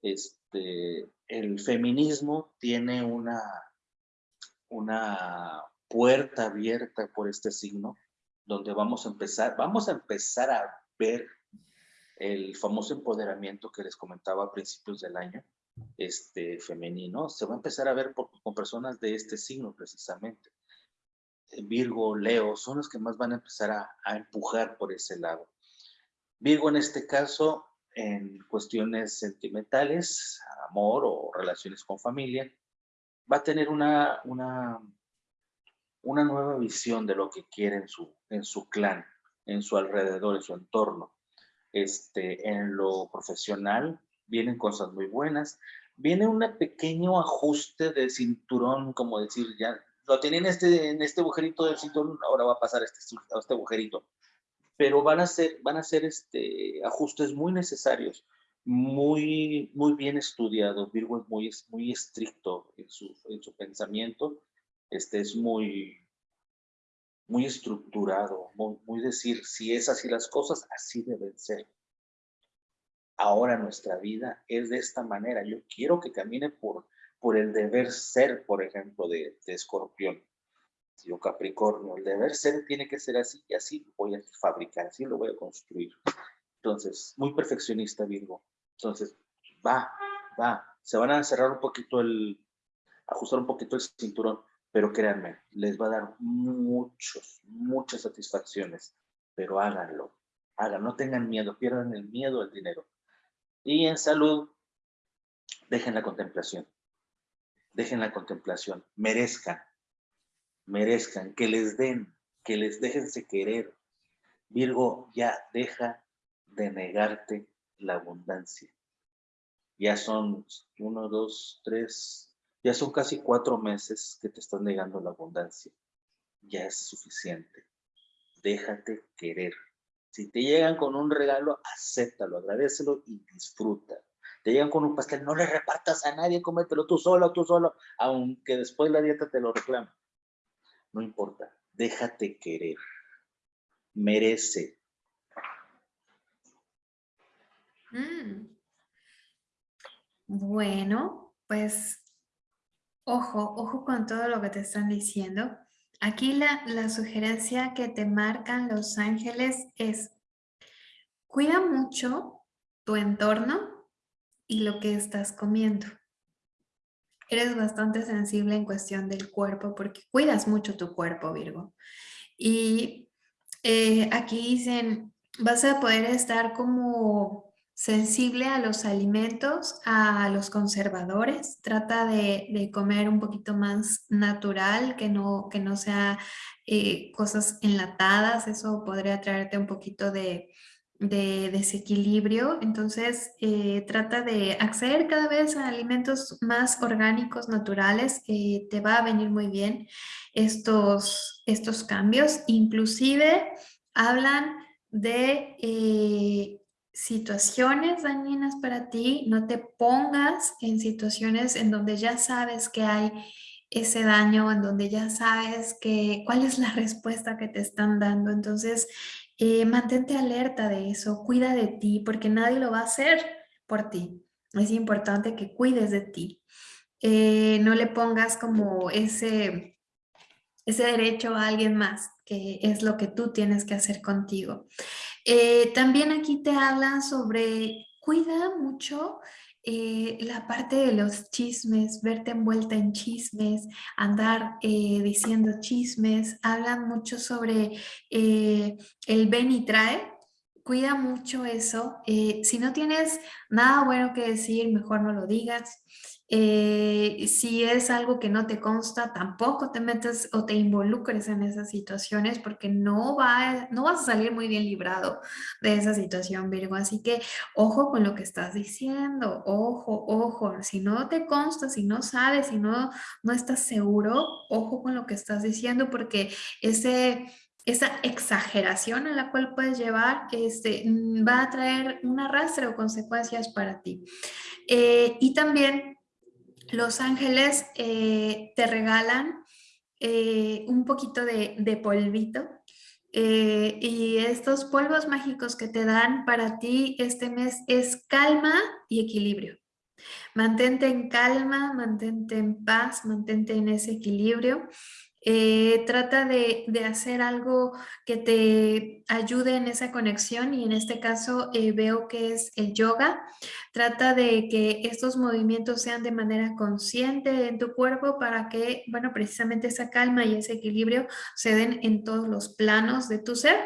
Este, el feminismo tiene una, una puerta abierta por este signo, donde vamos a empezar, vamos a empezar a ver el famoso empoderamiento que les comentaba a principios del año, este femenino, se va a empezar a ver con personas de este signo precisamente. Virgo, Leo, son los que más van a empezar a, a empujar por ese lado. Virgo en este caso, en cuestiones sentimentales, amor o relaciones con familia, va a tener una, una, una nueva visión de lo que quiere en su, en su clan, en su alrededor, en su entorno. Este, en lo profesional vienen cosas muy buenas. Viene un pequeño ajuste de cinturón, como decir, ya lo tienen este, en este agujerito del cinturón, ahora va a pasar este, a este agujerito. Pero van a ser, van a ser este, ajustes muy necesarios, muy, muy bien estudiados. Virgo es muy, muy estricto en su, en su pensamiento, este, es muy, muy estructurado, muy, decir, si es así las cosas, así deben ser. Ahora nuestra vida es de esta manera. Yo quiero que camine por, por el deber ser, por ejemplo, de, de escorpión. Yo Capricornio, el deber ser tiene que ser así y así lo voy a fabricar, así lo voy a construir. Entonces, muy perfeccionista Virgo. Entonces, va, va. Se van a cerrar un poquito el, ajustar un poquito el cinturón pero créanme, les va a dar muchos, muchas satisfacciones, pero háganlo, háganlo, no tengan miedo, pierdan el miedo al dinero. Y en salud, dejen la contemplación, dejen la contemplación, merezcan, merezcan, que les den, que les déjense querer. Virgo, ya deja de negarte la abundancia. Ya son uno, dos, tres, ya son casi cuatro meses que te están negando la abundancia. Ya es suficiente. Déjate querer. Si te llegan con un regalo, acéptalo, agradecelo y disfruta. Te llegan con un pastel, no le repartas a nadie, cómetelo tú solo, tú solo, aunque después la dieta te lo reclama. No importa, déjate querer. Merece. Mm. Bueno, pues ojo, ojo con todo lo que te están diciendo. Aquí la, la sugerencia que te marcan los ángeles es, cuida mucho tu entorno y lo que estás comiendo. Eres bastante sensible en cuestión del cuerpo porque cuidas mucho tu cuerpo, Virgo. Y eh, aquí dicen, vas a poder estar como sensible a los alimentos, a los conservadores. Trata de, comer un poquito más natural, que no, que no sea eh, cosas enlatadas. Eso podría traerte un poquito de, de desequilibrio, entonces eh, trata de acceder cada vez a alimentos más orgánicos, naturales, que te va a venir muy bien estos, estos cambios. Inclusive hablan de eh, situaciones dañinas para ti, no te pongas en situaciones en donde ya sabes que hay ese daño, en donde ya sabes que cuál es la respuesta que te están dando. Entonces, eh, mantente alerta de eso, cuida de ti, porque nadie lo va a hacer por ti. Es importante que cuides de ti. Eh, no le pongas como ese, ese derecho a alguien más, que es lo que tú tienes que hacer contigo. Eh, también aquí te hablan sobre cuida mucho eh, la parte de los chismes, verte envuelta en chismes, andar eh, diciendo chismes, hablan mucho sobre el ven y trae, cuida mucho eso. si no tienes nada bueno que decir, mejor no lo digas. Eh, si es algo que no te consta, tampoco te metes o te involucres en esas situaciones porque no, va, no vas a salir muy bien librado de esa situación, Virgo. Así que ojo con lo que estás diciendo, ojo, ojo. Si no te consta, si no sabes, si no, no estás seguro, ojo con lo que estás diciendo porque ese esa exageración a la cual puedes llevar este, va a traer un arrastre o consecuencias para ti. Eh, y también los ángeles eh, te regalan eh, un poquito de, polvito eh, y estos polvos mágicos que te dan para ti este mes es calma y equilibrio. Mantente en calma, mantente en paz, mantente en ese equilibrio. Trata de, hacer algo que te ayude en esa conexión y en este caso veo que es el yoga. Trata de que estos movimientos sean de manera consciente en tu cuerpo para que, bueno, precisamente esa calma y ese equilibrio se den en todos los planos de tu ser,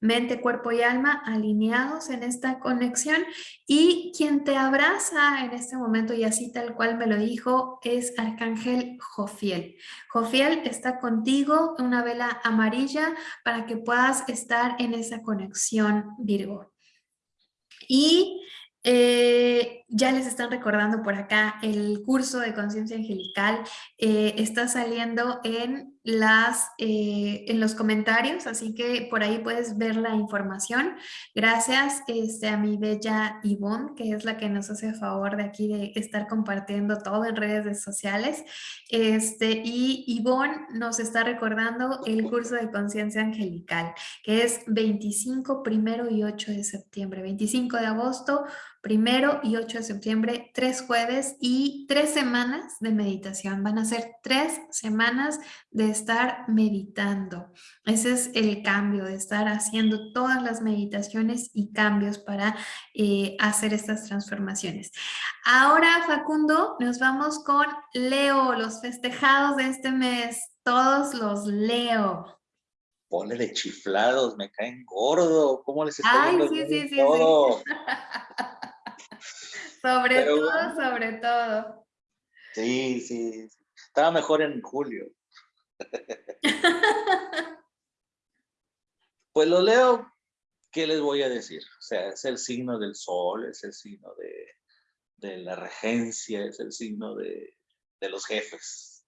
mente, cuerpo y alma alineados en esta conexión y quien te abraza en este momento y así tal cual me lo dijo es Arcángel Jofiel. Jofiel está contigo, una vela amarilla para que puedas estar en esa conexión Virgo. Y eh, ya les están recordando por acá el curso de conciencia angelical eh, está saliendo en las eh, en los comentarios así que por ahí puedes ver la información. Gracias este, a mi bella Ivonne que es la que nos hace favor de aquí de estar compartiendo todo en redes sociales. Este y Ivonne nos está recordando el curso de conciencia angelical que es 25 primero y 8 de septiembre 25 de agosto primero y 8 de septiembre, tres jueves y tres semanas de meditación. Van a ser tres semanas de estar meditando. Ese es el cambio, de estar haciendo todas las meditaciones y cambios para eh, hacer estas transformaciones. Ahora, Facundo, nos vamos con Leo, los festejados de este mes. Todos los Leo. Ponle de chiflados, me caen gordo. ¿Cómo les está Ay, sí, sí, sí, sí. Sobre todo, sobre todo. Sí, sí. Estaba mejor en julio. pues lo leo, ¿qué les voy a decir? O sea, es el signo del sol, es el signo de, de la regencia, es el signo de, de los jefes,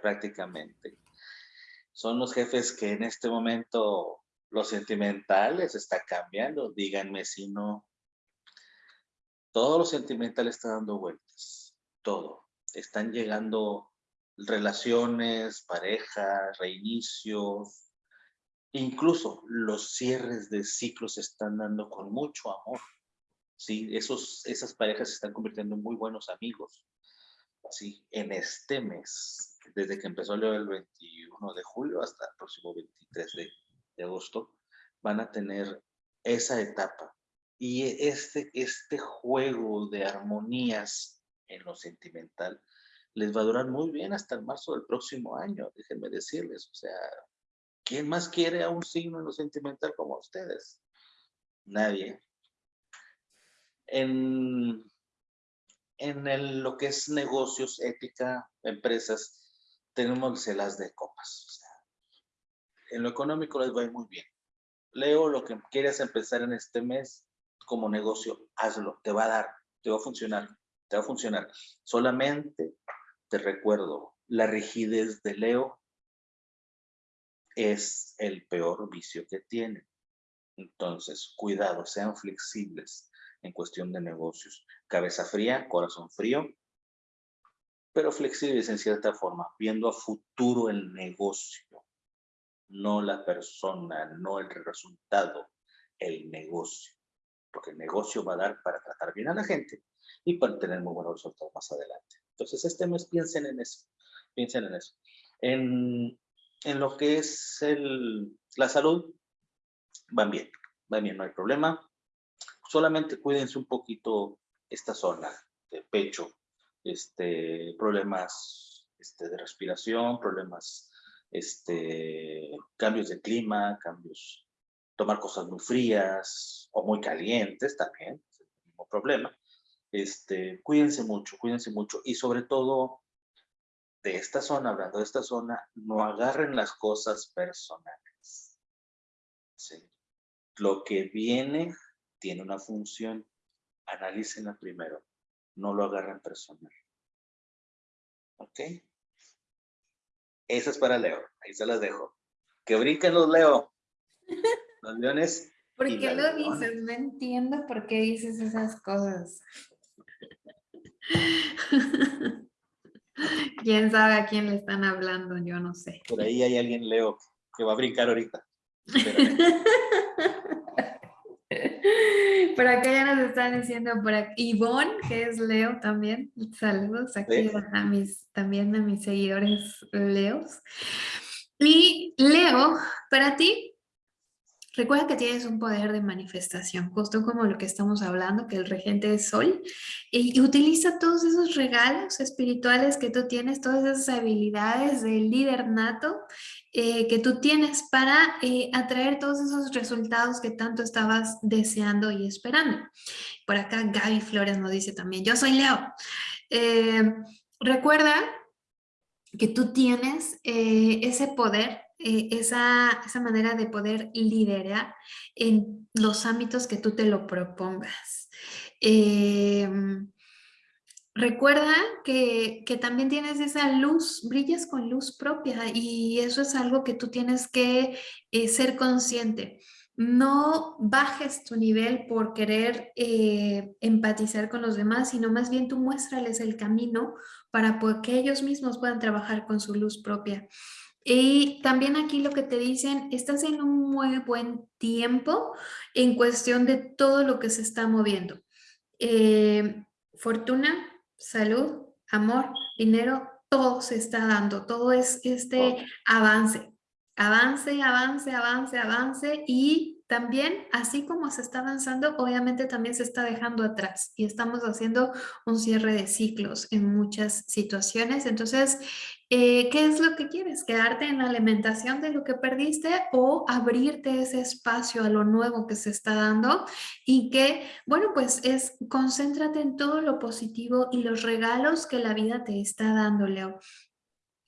prácticamente. Son los jefes que en este momento lo sentimental está cambiando, díganme si no. Todo lo sentimental está dando vueltas, todo. Están llegando relaciones, parejas, reinicios, incluso los cierres de ciclos se están dando con mucho amor. Sí, esos, esas parejas se están convirtiendo en muy buenos amigos. Sí, en este mes, desde que empezó el 21 de julio hasta el próximo 23 de, de agosto, van a tener esa etapa. Y este, este juego de armonías en lo sentimental les va a durar muy bien hasta el marzo del próximo año, déjenme decirles. O sea, ¿quién más quiere a un signo en lo sentimental como ustedes? Nadie en, en lo que es negocios, ética, empresas, tenemos las de copas. en lo económico les va muy bien. Leo, lo que quieras empezar en este mes como negocio, hazlo, te va a dar, te va a funcionar, te va a funcionar. Solamente te recuerdo, la rigidez de Leo es el peor vicio que tiene. Entonces, cuidado, sean flexibles en cuestión de negocios. Cabeza fría, corazón frío, pero flexibles en cierta forma, viendo a futuro el negocio, no la persona, no el resultado, el negocio. Porque el negocio va a dar para tratar bien a la gente y para tener muy buenos resultados más adelante. Entonces, este mes piensen en eso, piensen en eso. En, en lo que es el, la salud, van bien, van bien, no hay problema solamente cuídense un poquito esta zona de pecho, este, problemas este, de respiración, problemas, este, cambios de clima, cambios, tomar cosas muy frías o muy calientes también, es el mismo problema. Este, cuídense mucho, cuídense mucho y sobre todo de esta zona, hablando de esta zona, no agarren las cosas personales. Lo que viene tiene una función, analícenla primero, no lo agarren personal. ¿Ok? Esa es para Leo, ahí se las dejo. Que brinquen los Leo. Los leones. ¿Por qué lo dices? No entiendo por qué dices esas cosas. ¿Quién sabe a quién le están hablando? Yo no sé. Por ahí hay alguien, Leo, que va a brincar ahorita. Por acá ya nos están diciendo por aquí, Ivonne, que es Leo también. Saludos aquí a mis, también a mis seguidores Leos. Y Leo, para ti, recuerda que tienes un poder de manifestación, justo como lo que estamos hablando, que el regente es Sol, y, utiliza todos esos regalos espirituales que tú tienes, todas esas habilidades del líder nato eh, que tú tienes para eh, atraer todos esos resultados que tanto estabas deseando y esperando. Por acá Gaby Flores nos dice también, yo soy Leo. Eh, recuerda que tú tienes ese poder, esa, esa manera de poder liderar en los ámbitos que tú te lo propongas. Recuerda que, también tienes esa luz, brillas con luz propia y eso es algo que tú tienes que eh, ser consciente. No bajes tu nivel por querer eh, empatizar con los demás, sino más bien tú muéstrales el camino para que ellos mismos puedan trabajar con su luz propia. Y también aquí lo que te dicen, estás en un muy buen tiempo en cuestión de todo lo que se está moviendo. Eh, fortuna, salud, amor, dinero, todo se está dando, todo es este avance, avance, avance, avance, avance y también, así como se está avanzando, obviamente también se está dejando atrás y estamos haciendo un cierre de ciclos en muchas situaciones. Entonces, eh, ¿qué es lo que quieres? ¿Quedarte en la alimentación de lo que perdiste o abrirte ese espacio a lo nuevo que se está dando? Y que, bueno, pues es concéntrate en todo lo positivo y los regalos que la vida te está dando, Leo.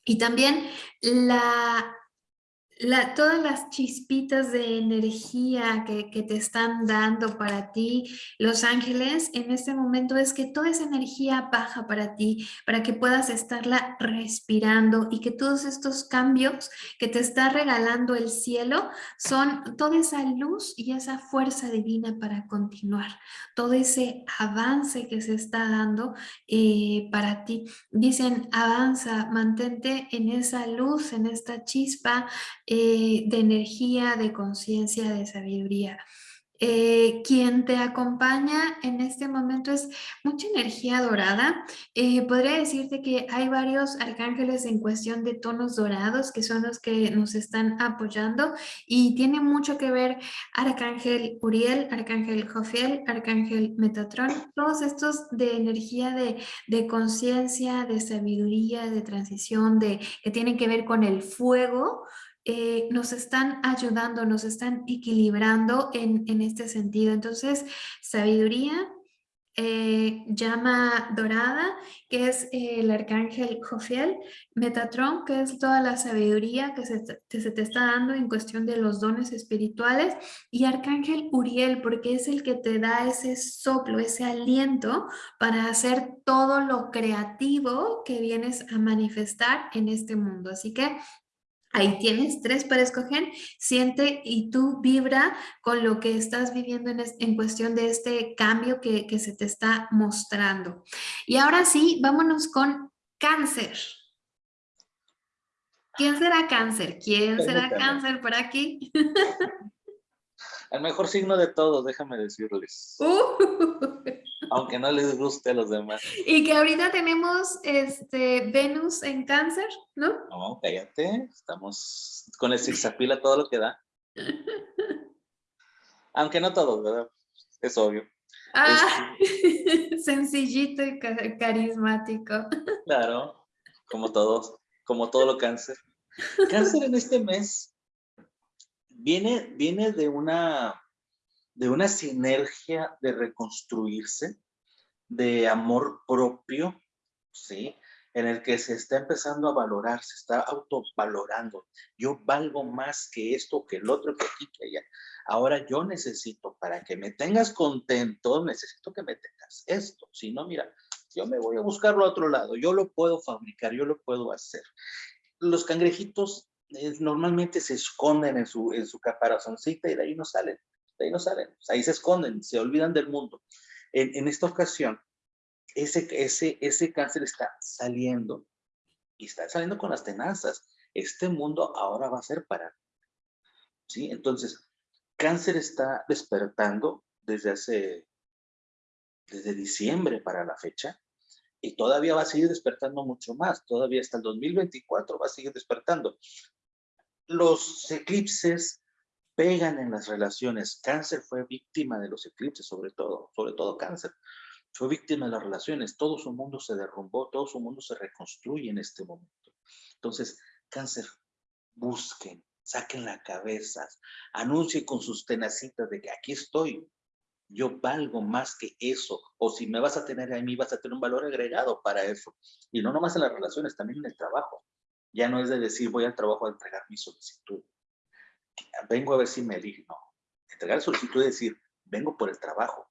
Y también la todas las chispitas de energía que, que, te están dando para ti, los ángeles, en este momento es que toda esa energía baja para ti, para que puedas estarla respirando y que todos estos cambios que te está regalando el cielo son toda esa luz y esa fuerza divina para continuar, todo ese avance que se está dando eh, para ti. Dicen, avanza, mantente en esa luz, en esta chispa, eh, de energía, de conciencia, de sabiduría. Eh, quien te acompaña en este momento es mucha energía dorada. Eh, podría decirte que hay varios arcángeles en cuestión de tonos dorados que son los que nos están apoyando y tiene mucho que ver Arcángel Uriel, Arcángel Jofiel, Arcángel Metatron, todos estos de energía de, de conciencia, de sabiduría, de transición, de, que tienen que ver con el fuego, eh, nos están ayudando, nos están equilibrando en, este sentido. Entonces, sabiduría, eh, llama dorada, que es el arcángel Jofiel, Metatron, que es toda la sabiduría que se, se, te está dando en cuestión de los dones espirituales, y arcángel Uriel, porque es el que te da ese soplo, ese aliento para hacer todo lo creativo que vienes a manifestar en este mundo. Así que Ahí tienes tres para escoger, siente y tú vibra con lo que estás viviendo en, cuestión de este cambio que, se te está mostrando. Y ahora sí, vámonos con cáncer. ¿Quién será cáncer? ¿Quién será cáncer por aquí? El mejor signo de todos, déjame decirles. Uh. Aunque no les guste a los demás. Y que ahorita tenemos este Venus en cáncer, ¿no? No, cállate. Estamos con el zigzapila todo lo que da. Aunque no todos, ¿verdad? Es obvio. Ah, sencillito y carismático. Claro, como todos, como todo lo cáncer. Cáncer en este mes viene, viene de, una, de una sinergia de reconstruirse, de amor propio, ¿sí? En el que se está empezando a valorar, se está autovalorando. Yo valgo más que esto, que el otro, que aquí, que allá. Ahora yo necesito, para que me tengas contento, necesito que me tengas esto. Si no, mira, yo me voy a buscarlo a otro lado. Yo lo puedo fabricar, yo lo puedo hacer. Los cangrejitos normalmente se esconden en su, en su caparazoncita y de ahí no salen, de ahí no salen, ahí se esconden, se olvidan del mundo. En, en esta ocasión, ese, ese, ese cáncer está saliendo y está saliendo con las tenazas. Este mundo ahora va a ser para ¿Sí? Entonces, cáncer está despertando desde hace, desde diciembre para la fecha, y todavía va a seguir despertando mucho más, todavía hasta el 2024 va a seguir despertando los eclipses pegan en las relaciones. Cáncer fue víctima de los eclipses, sobre todo, sobre todo cáncer. Fue víctima de las relaciones. Todo su mundo se derrumbó, todo su mundo se reconstruye en este momento. Entonces, cáncer, busquen, saquen la cabeza, anuncien con sus tenacitas de que aquí estoy, yo valgo más que eso, o si me vas a tener a mí, vas a tener un valor agregado para eso. Y no nomás en las relaciones, también en el trabajo. Ya no es de decir, voy al trabajo a entregar mi solicitud. Vengo a ver si me eligen. Entregar solicitud es decir, vengo por el trabajo.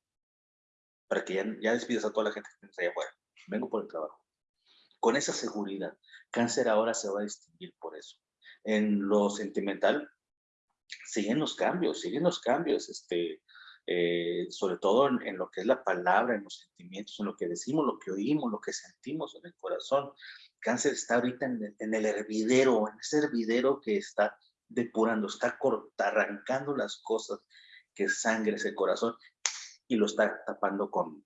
Para que ya, ya despidas a toda la gente que está allá afuera. Vengo por el trabajo. Con esa seguridad, cáncer ahora se va a distinguir por eso. En lo sentimental, siguen los cambios, siguen los cambios, este, eh, sobre todo en, lo que es la palabra, en los sentimientos, en lo que decimos, lo que oímos, lo que sentimos en el corazón cáncer está ahorita en el, hervidero, en ese hervidero que está depurando, está corta, arrancando las cosas que sangre ese corazón y lo está tapando con,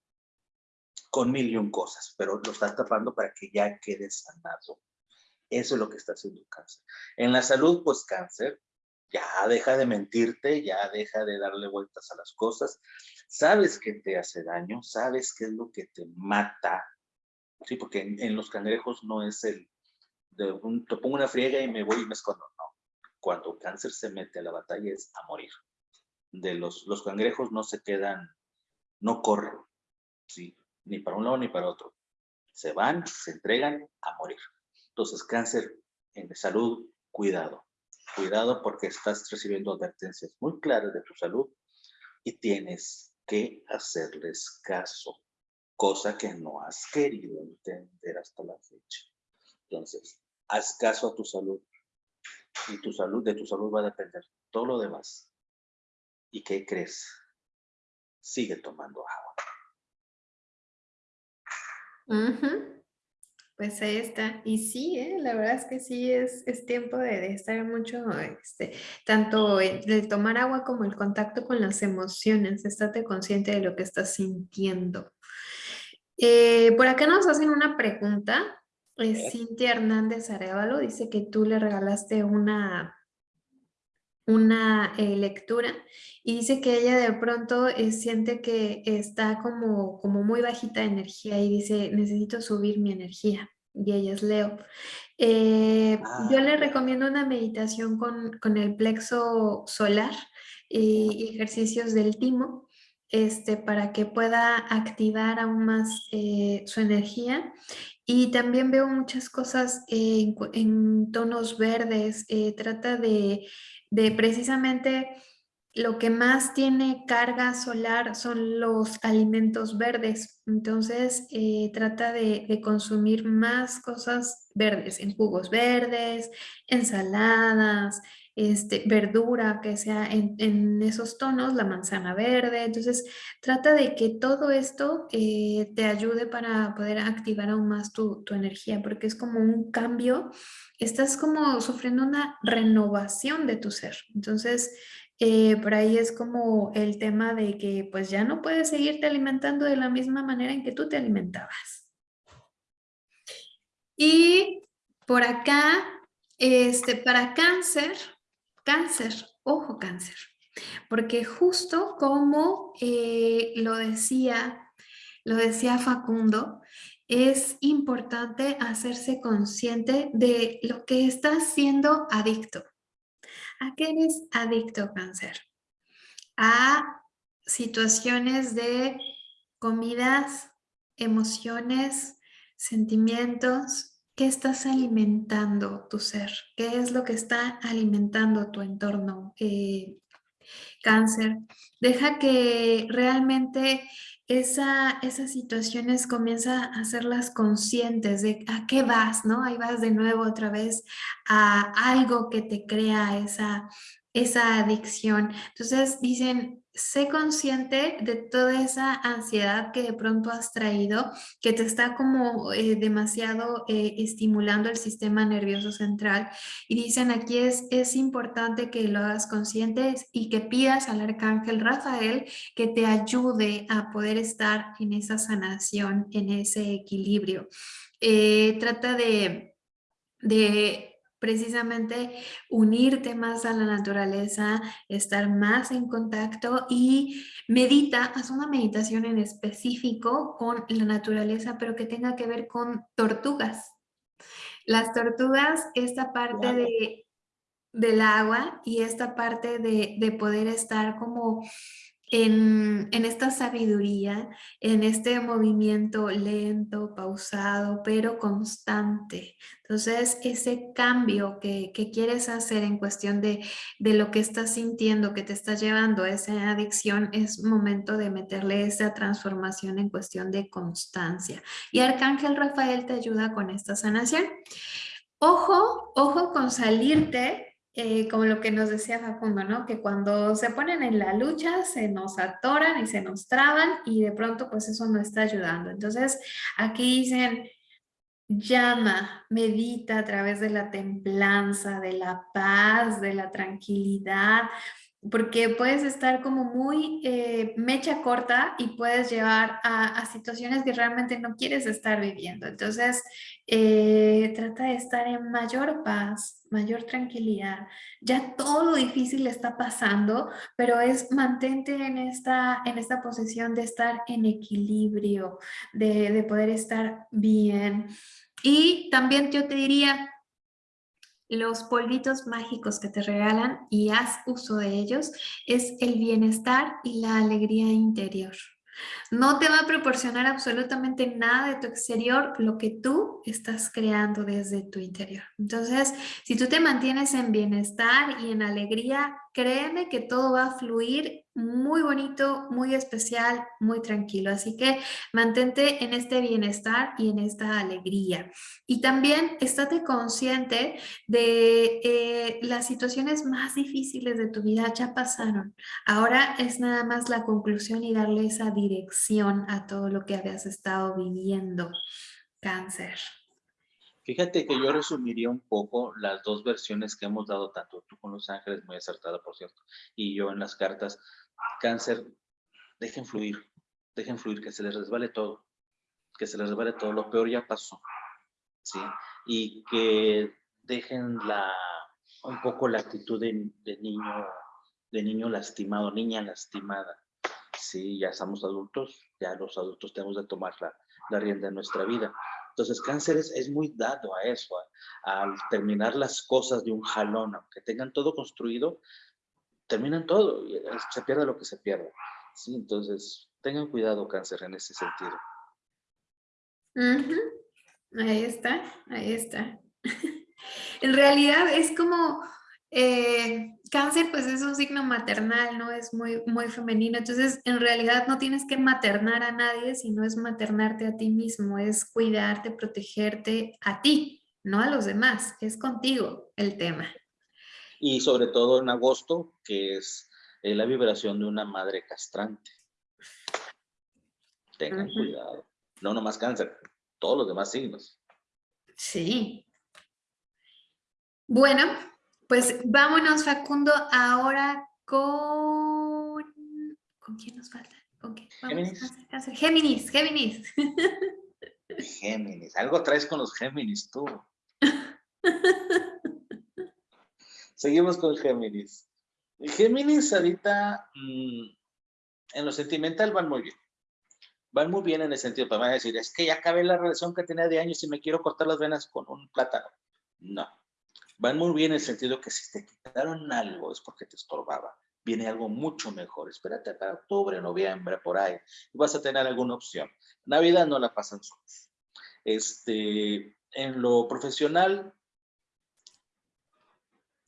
con mil y un cosas, pero lo está tapando para que ya quede sanado. Eso es lo que está haciendo cáncer. En la salud, pues cáncer, ya deja de mentirte, ya deja de darle vueltas a las cosas. Sabes que te hace daño, sabes qué es lo que te mata, Sí, porque en, los cangrejos no es el, de un, te pongo una friega y me voy y me escondo, no. Cuando cáncer se mete a la batalla es a morir. De los, los cangrejos no se quedan, no corren. Ni para un lado ni para otro. Se van, se entregan a morir. Entonces, cáncer en salud, cuidado. Cuidado porque estás recibiendo advertencias muy claras de tu salud y tienes que hacerles caso, cosa que no has querido entender hasta la fecha. Entonces, haz caso a tu salud y tu salud, de tu salud va a depender todo lo demás. ¿Y qué crees? Sigue tomando agua. Pues ahí está. Y sí, ¿eh? la verdad es que sí, es, es tiempo de, estar mucho, este, tanto de tomar agua como el contacto con las emociones. Estate consciente de lo que estás sintiendo. Eh, por acá nos hacen una pregunta. Cintia Hernández Arevalo dice que tú le regalaste una, una eh, lectura y dice que ella de pronto eh, siente que está como, como muy bajita de energía y dice, necesito subir mi energía. Y ella es Leo. Eh, yo le recomiendo una meditación con, el plexo solar y ejercicios del timo este, para que pueda activar aún más su energía. Y también veo muchas cosas en, tonos verdes. trata de de precisamente lo que más tiene carga solar son los alimentos verdes. Entonces, eh, trata de, consumir más cosas verdes, en jugos verdes, ensaladas, este, verdura que sea en, esos tonos, la manzana verde. Entonces, trata de que todo esto eh, te ayude para poder activar aún más tu, tu energía, porque es como un cambio estás como sufriendo una renovación de tu ser. Entonces, eh, por ahí es como el tema de que pues ya no puedes seguirte alimentando de la misma manera en que tú te alimentabas. Y por acá, este, para cáncer, cáncer, ojo cáncer, porque justo como eh, lo decía, lo decía Facundo, es importante hacerse consciente de lo que estás siendo adicto. ¿A qué eres adicto, cáncer? A situaciones de comidas, emociones, sentimientos. ¿Qué estás alimentando tu ser? ¿Qué es lo que está alimentando tu entorno? Eh, cáncer. Deja que realmente esa, esas situaciones comienza a hacerlas conscientes de a qué vas, ¿no? Ahí vas de nuevo otra vez a algo que te crea esa, esa adicción. Entonces dicen, sé consciente de toda esa ansiedad que de pronto has traído, que te está como eh, demasiado eh, estimulando el sistema nervioso central. Y dicen aquí es, es importante que lo hagas consciente y que pidas al arcángel Rafael que te ayude a poder estar en esa sanación, en ese equilibrio. Eh, trata de, de precisamente unirte más a la naturaleza, estar más en contacto y medita, haz una meditación en específico con la naturaleza, pero que tenga que ver con tortugas. Las tortugas, esta parte de, del agua y esta parte de, de poder estar como en, esta sabiduría, en este movimiento lento, pausado, pero constante. Entonces, ese cambio que, quieres hacer en cuestión de, de, lo que estás sintiendo, que te está llevando esa adicción, es momento de meterle esa transformación en cuestión de constancia. Y Arcángel Rafael te ayuda con esta sanación. Ojo, ojo con salirte eh, como lo que nos decía Facundo, ¿no? Que cuando se ponen en la lucha se nos atoran y se nos traban y de pronto pues eso no está ayudando. Entonces aquí dicen, llama, medita a través de la templanza, de la paz, de la tranquilidad, porque puedes estar como muy eh, mecha corta y puedes llevar a, situaciones que realmente no quieres estar viviendo. Entonces, eh, trata de estar en mayor paz, mayor tranquilidad. Ya todo lo difícil está pasando, pero es mantente en esta, en esta posición de estar en equilibrio, de, de poder estar bien. Y también yo te diría, los polvitos mágicos que te regalan y haz uso de ellos es el bienestar y la alegría interior. No te va a proporcionar absolutamente nada de tu exterior lo que tú estás creando desde tu interior. Entonces, si tú te mantienes en bienestar y en alegría, créeme que todo va a fluir muy bonito, muy especial, muy tranquilo. Así que mantente en este bienestar y en esta alegría. Y también estate consciente de eh, las situaciones más difíciles de tu vida ya pasaron. Ahora es nada más la conclusión y darle esa dirección a todo lo que habías estado viviendo. Cáncer. Fíjate que yo resumiría un poco las dos versiones que hemos dado, tanto tú con Los Ángeles, muy acertada por cierto, y yo en las cartas. Cáncer, dejen fluir, dejen fluir, que se les resbale todo, que se les resbale todo, lo peor ya pasó, ¿sí? Y que dejen la, un poco la actitud de, niño, de niño lastimado, niña lastimada, ¿sí? Ya somos adultos, ya los adultos tenemos de tomar la, la rienda de nuestra vida entonces, cáncer es, muy dado a eso, al terminar las cosas de un jalón, aunque tengan todo construido, terminan todo y se pierde lo que se pierde. ¿sí? Entonces, tengan cuidado, cáncer, en ese sentido. Ahí está, ahí está. en realidad es como eh, cáncer pues es un signo maternal, ¿no? Es muy, muy femenino, entonces en realidad no tienes que maternar a nadie, sino es maternarte a ti mismo, es cuidarte, protegerte a ti, no a los demás, es contigo el tema. Y sobre todo en agosto, que es eh, la vibración de una madre castrante. Tengan cuidado. No nomás cáncer, todos los demás signos. Sí. Bueno, pues vámonos, Facundo, ahora con... ¿Con quién nos falta? ¿Con qué? Géminis. Géminis, Géminis. Géminis. Algo traes con los Géminis tú. Seguimos con Géminis. Géminis ahorita mm, en lo sentimental van muy bien. Van muy bien en el sentido, para decir, es que ya acabé la relación que tenía de años y me quiero cortar las venas con un plátano. No van muy bien en el sentido que si te quitaron algo es porque te estorbaba. Viene algo mucho mejor. Espérate para octubre, noviembre, por ahí. Vas a tener alguna opción. Navidad no la pasan solos. Este, en lo profesional,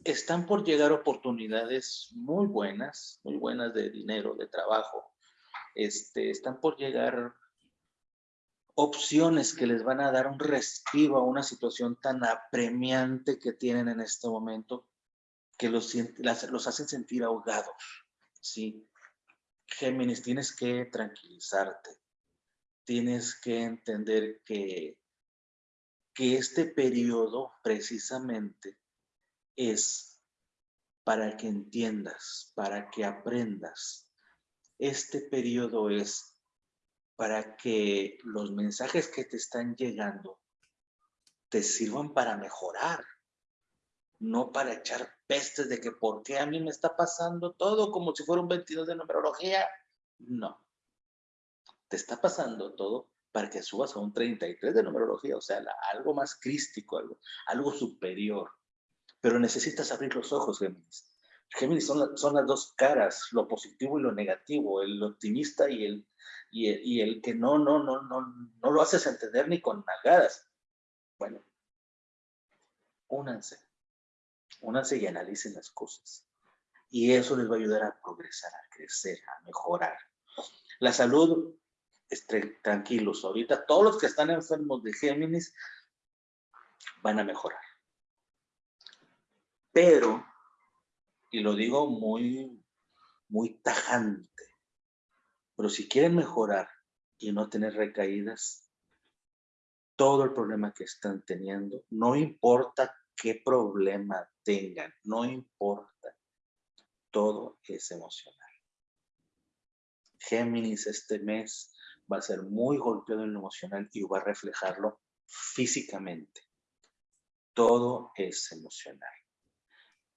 están por llegar oportunidades muy buenas, muy buenas de dinero, de trabajo. Este, están por llegar opciones que les van a dar un respiro a una situación tan apremiante que tienen en este momento que los, los hacen sentir ahogados. ¿sí? Géminis, tienes que tranquilizarte. Tienes que entender que, que este periodo precisamente es para que entiendas, para que aprendas. Este periodo es para que los mensajes que te están llegando te sirvan para mejorar, no para echar pestes de que por qué a mí me está pasando todo como si fuera un 22 de numerología. No. Te está pasando todo para que subas a un 33 de numerología, o sea, algo más crístico, algo, algo superior. Pero necesitas abrir los ojos, Géminis. Géminis son, son las dos caras, lo positivo y lo negativo, el optimista y el, y el, que no, no, no, no, no lo haces entender ni con nalgadas. Bueno, únanse, únanse y analicen las cosas. Y eso les va a ayudar a progresar, a crecer, a mejorar. La salud, tranquilos, ahorita todos los que están enfermos de Géminis van a mejorar. Pero, y lo digo muy, muy tajante, pero si quieren mejorar y no tener recaídas, todo el problema que están teniendo, no importa qué problema tengan, no importa, todo es emocional. Géminis este mes va a ser muy golpeado en lo emocional y va a reflejarlo físicamente. Todo es emocional.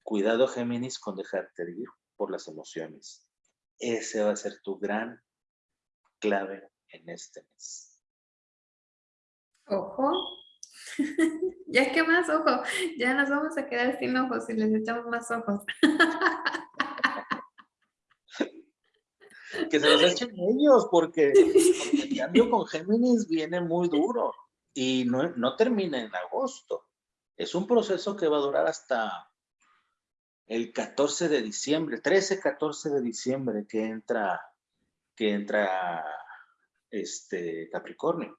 Cuidado Géminis con dejarte ir por las emociones. Ese va a ser tu gran clave en este mes. Ojo. ya que más ojo, ya nos vamos a quedar sin ojos si les echamos más ojos. que se los echen ellos, porque, el cambio con Géminis viene muy duro y no, no termina en agosto. Es un proceso que va a durar hasta el 14 de diciembre, 13, 14 de diciembre que entra, que entra este Capricornio.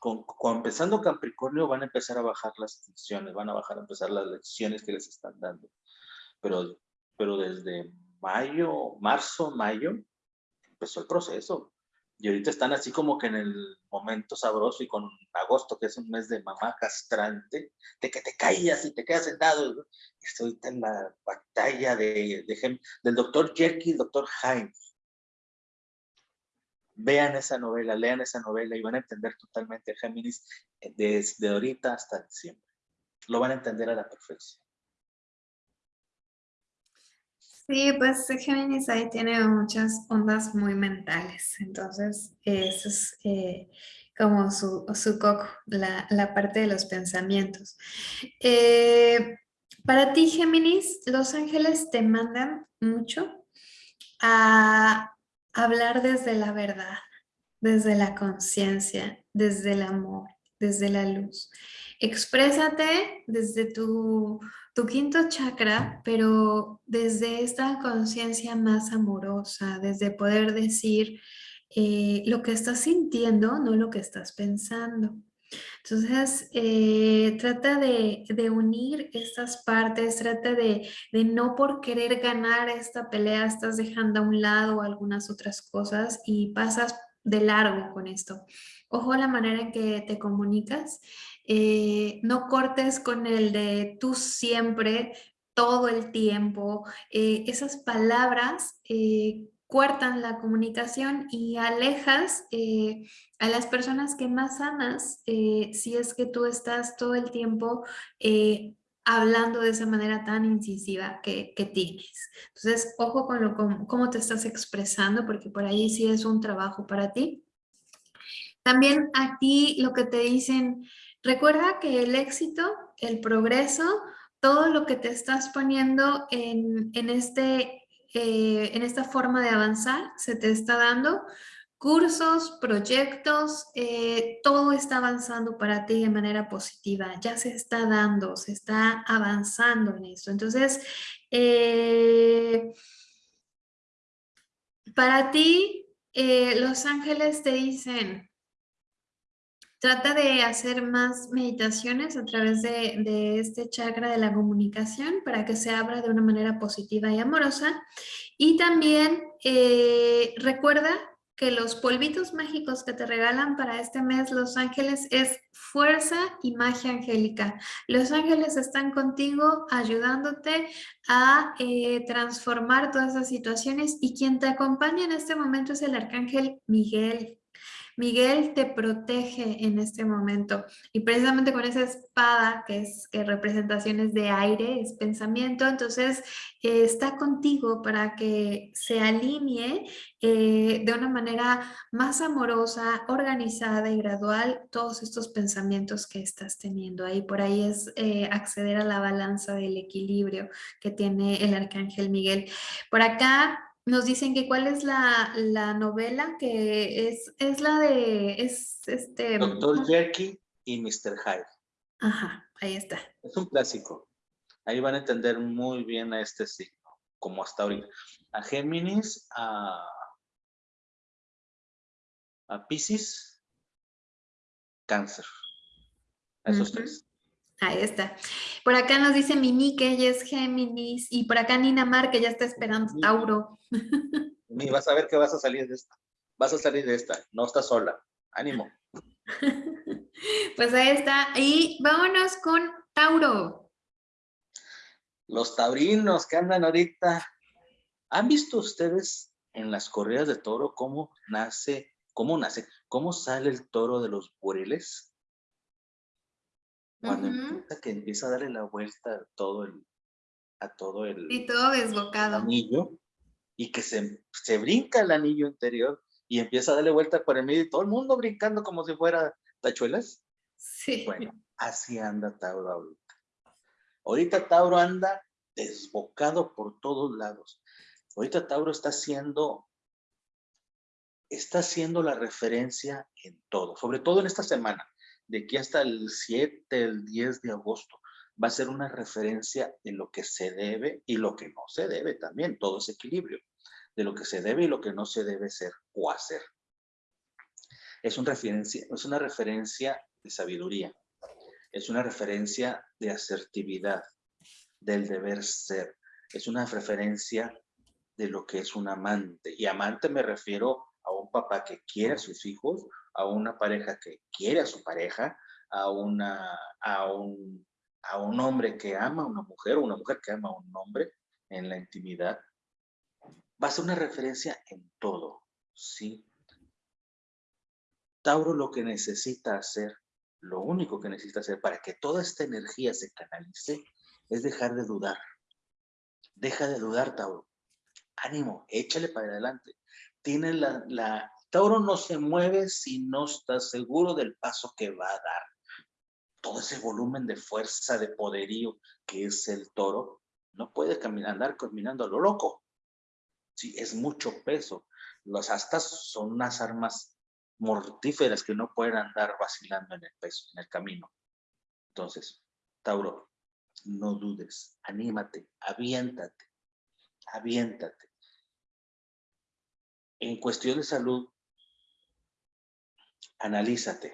Con, empezando Capricornio van a empezar a bajar las tensiones, van a bajar a empezar las lecciones que les están dando. Pero, pero desde mayo, marzo, mayo, empezó el proceso. Y ahorita están así como que en el momento sabroso y con agosto, que es un mes de mamá castrante, de que te caías y te quedas sentado. Estoy ahorita en la batalla de, del doctor Jerky y doctor Jaime. Vean esa novela, lean esa novela y van a entender totalmente a Géminis desde ahorita hasta siempre. Lo van a entender a la perfección. Sí, pues Géminis ahí tiene muchas ondas muy mentales, entonces eso es eh, como su, su coco, la, la, parte de los pensamientos. Eh, para ti, Géminis, los ángeles te mandan mucho a hablar desde la verdad, desde la conciencia, desde el amor, desde la luz. Exprésate desde tu tu quinto chakra, pero desde esta conciencia más amorosa, desde poder decir eh, lo que estás sintiendo, no lo que estás pensando. Entonces, eh, trata de, unir estas partes, trata de, de, no por querer ganar esta pelea, estás dejando a un lado algunas otras cosas y pasas de largo con esto. Ojo la manera en que te comunicas eh, no cortes con el de tú siempre, todo el tiempo. Eh, esas palabras eh, cortan la comunicación y alejas a las personas que más amas si es que tú estás todo el tiempo hablando de esa manera tan incisiva que, tienes. Entonces, ojo con lo, cómo te estás expresando, porque por ahí sí es un trabajo para ti. También aquí lo que te dicen, Recuerda que el éxito, el progreso, todo lo que te estás poniendo en, este, eh, en esta forma de avanzar, se te está dando cursos, proyectos, eh, todo está avanzando para ti de manera positiva, ya se está dando, se está avanzando en esto. Entonces, eh, para ti, los ángeles te dicen, Trata de hacer más meditaciones a través de, este chakra de la comunicación para que se abra de una manera positiva y amorosa. Y también eh, recuerda que los polvitos mágicos que te regalan para este mes Los Ángeles es fuerza y magia angélica. Los ángeles están contigo ayudándote a eh, transformar todas esas situaciones y quien te acompaña en este momento es el arcángel Miguel. Miguel te protege en este momento y precisamente con esa espada que es que representaciones de aire, es pensamiento, entonces eh, está contigo para que se alinee eh, de una manera más amorosa, organizada y gradual todos estos pensamientos que estás teniendo ahí. Por ahí es eh, acceder a la balanza del equilibrio que tiene el Arcángel Miguel. Por acá nos dicen que cuál es la, novela, que es, es la de, es este... Doctor Jerky y Mr. Hyde. Ajá, ahí está. Es un clásico. Ahí van a entender muy bien a este signo, como hasta ahorita. A Géminis, a, a Pisces, Cáncer. A esos tres. Ahí está. Por acá nos dice Mimi que ella es Géminis y por acá Nina Mar que ya está esperando Tauro. Mimi, vas a ver que vas a salir de esta. Vas a salir de esta. No estás sola. Ánimo. Pues ahí está. Y vámonos con Tauro. Los taurinos que andan ahorita. ¿Han visto ustedes en las corridas de toro cómo nace, cómo nace, cómo sale el toro de los bureles? Cuando empieza, que empieza a darle la vuelta a todo el, a todo el, y todo desbocado. anillo, y que se, se brinca el anillo interior y empieza a darle vuelta por el medio y todo el mundo brincando como si fuera tachuelas. Sí. Bueno, así anda Tauro ahorita. Ahorita Tauro anda desbocado por todos lados. Ahorita Tauro está haciendo, está haciendo la referencia en todo, sobre todo en esta semana, de aquí hasta el 7, el 10 de agosto, va a ser una referencia de lo que se debe y lo que no se debe también, todo ese equilibrio, de lo que se debe y lo que no se debe ser o hacer. Es, un referencia, es una referencia de sabiduría, es una referencia de asertividad, del deber ser, es una referencia de lo que es un amante. Y amante me refiero a un papá que quiere a sus hijos, a una pareja que quiere a su pareja, a, una, a, un, a un hombre que ama a una mujer, o una mujer que ama a un hombre en la intimidad. Va a ser una referencia en todo, ¿sí? Tauro lo que necesita hacer, lo único que necesita hacer para que toda esta energía se canalice, es dejar de dudar. Deja de dudar, Tauro. Ánimo, échale para adelante. Tiene la, la, Tauro no se mueve si no está seguro del paso que va a dar. Todo ese volumen de fuerza, de poderío que es el toro, no puede caminar, andar caminando a lo loco. Sí, es mucho peso. Los astas son unas armas mortíferas que no pueden andar vacilando en el peso, en el camino. Entonces, Tauro, no dudes, anímate, aviéntate, aviéntate. En cuestión de salud, analízate.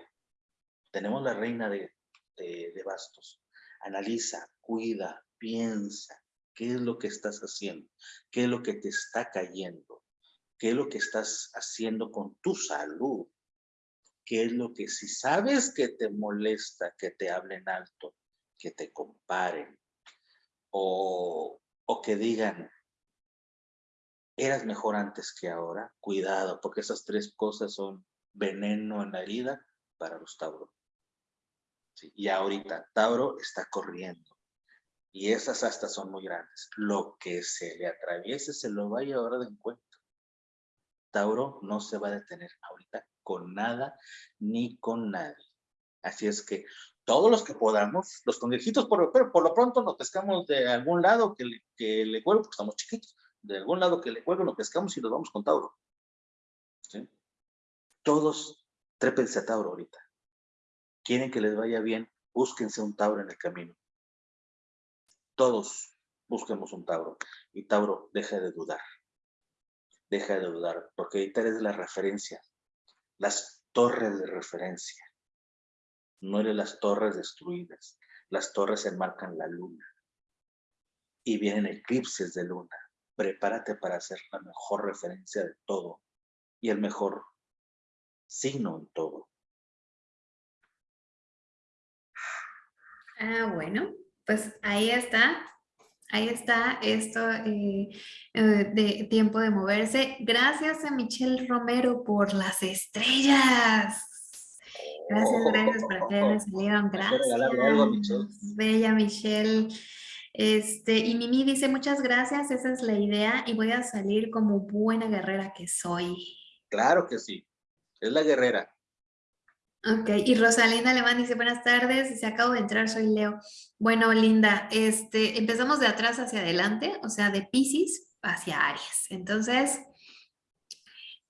Tenemos la reina de, de, bastos. Analiza, cuida, piensa, qué es lo que estás haciendo, qué es lo que te está cayendo, qué es lo que estás haciendo con tu salud, qué es lo que si sabes que te molesta que te hablen alto, que te comparen o, o que digan, eras mejor antes que ahora, cuidado, porque esas tres cosas son veneno en la herida para los Tauro. Y ahorita Tauro está corriendo y esas astas son muy grandes. Lo que se le atraviese se lo va a llevar de encuentro. Tauro no se va a detener ahorita con nada ni con nadie. Así es que todos los que podamos, los conejjitos, por, por lo pronto nos pescamos de algún lado que le, que le porque estamos chiquitos, de algún lado que le cuelgue, nos pescamos y nos vamos con Tauro. Todos trépense a Tauro ahorita. Quieren que les vaya bien, búsquense un Tauro en el camino. Todos busquemos un Tauro. Y Tauro, deja de dudar. Deja de dudar, porque ahorita eres la referencia. Las torres de referencia no eres las torres destruidas. Las torres enmarcan la luna. Y vienen eclipses de luna. Prepárate para hacer la mejor referencia de todo y el mejor signo en todo. Ah, bueno, pues ahí está. Ahí está esto eh, eh, de tiempo de moverse. Gracias a Michelle Romero por las estrellas. Gracias, gracias por que me salieron. Gracias. Bella Michelle. Este, y Mimi dice, muchas gracias, esa es la idea y voy a salir como buena guerrera que soy. Claro que sí, es la guerrera. Ok, y Rosalinda Alemán dice, buenas tardes, si acabo de entrar, soy Leo. Bueno, Linda, este, empezamos de atrás hacia adelante, o sea, de Pisces hacia Aries. Entonces,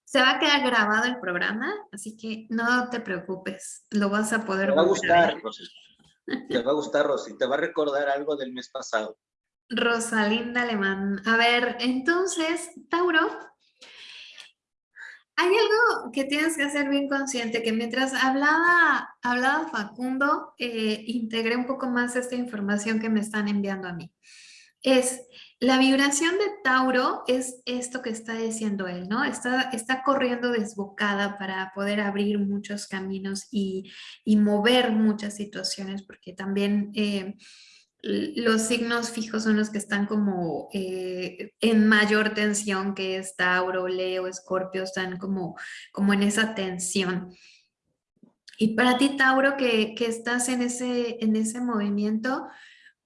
se va a quedar grabado el programa, así que no te preocupes, lo vas a poder Te va a gustar, Rosy. Te va a gustar, Rosy. Te va a recordar algo del mes pasado. Rosalinda Alemán. A ver, entonces, Tauro, hay algo que tienes que hacer bien consciente, que mientras hablaba, hablaba Facundo, eh, integré un poco más esta información que me están enviando a mí. Es, la vibración de Tauro es esto que está diciendo él, ¿no? Está, está corriendo desbocada para poder abrir muchos caminos y, mover muchas situaciones, porque también eh, los signos fijos son los que están como eh, en mayor tensión, que es Tauro, Leo, Escorpio, están como, como en esa tensión. Y para ti, Tauro, que, que estás en ese, en ese movimiento,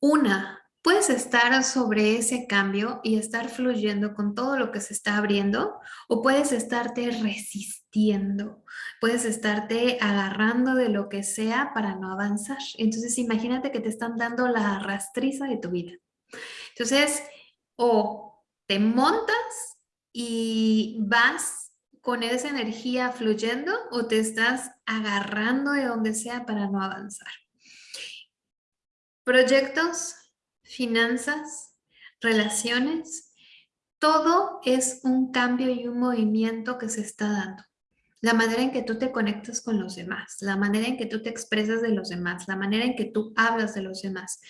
una, Puedes estar sobre ese cambio y estar fluyendo con todo lo que se está abriendo o puedes estarte resistiendo, puedes estarte agarrando de lo que sea para no avanzar. Entonces imagínate que te están dando la rastriza de tu vida. Entonces, o te montas y vas con esa energía fluyendo o te estás agarrando de donde sea para no avanzar. Proyectos, finanzas, relaciones, todo es un cambio y un movimiento que se está dando. La manera en que tú te conectas con los demás, la manera en que tú te expresas de los demás, la manera en que tú hablas de los demás.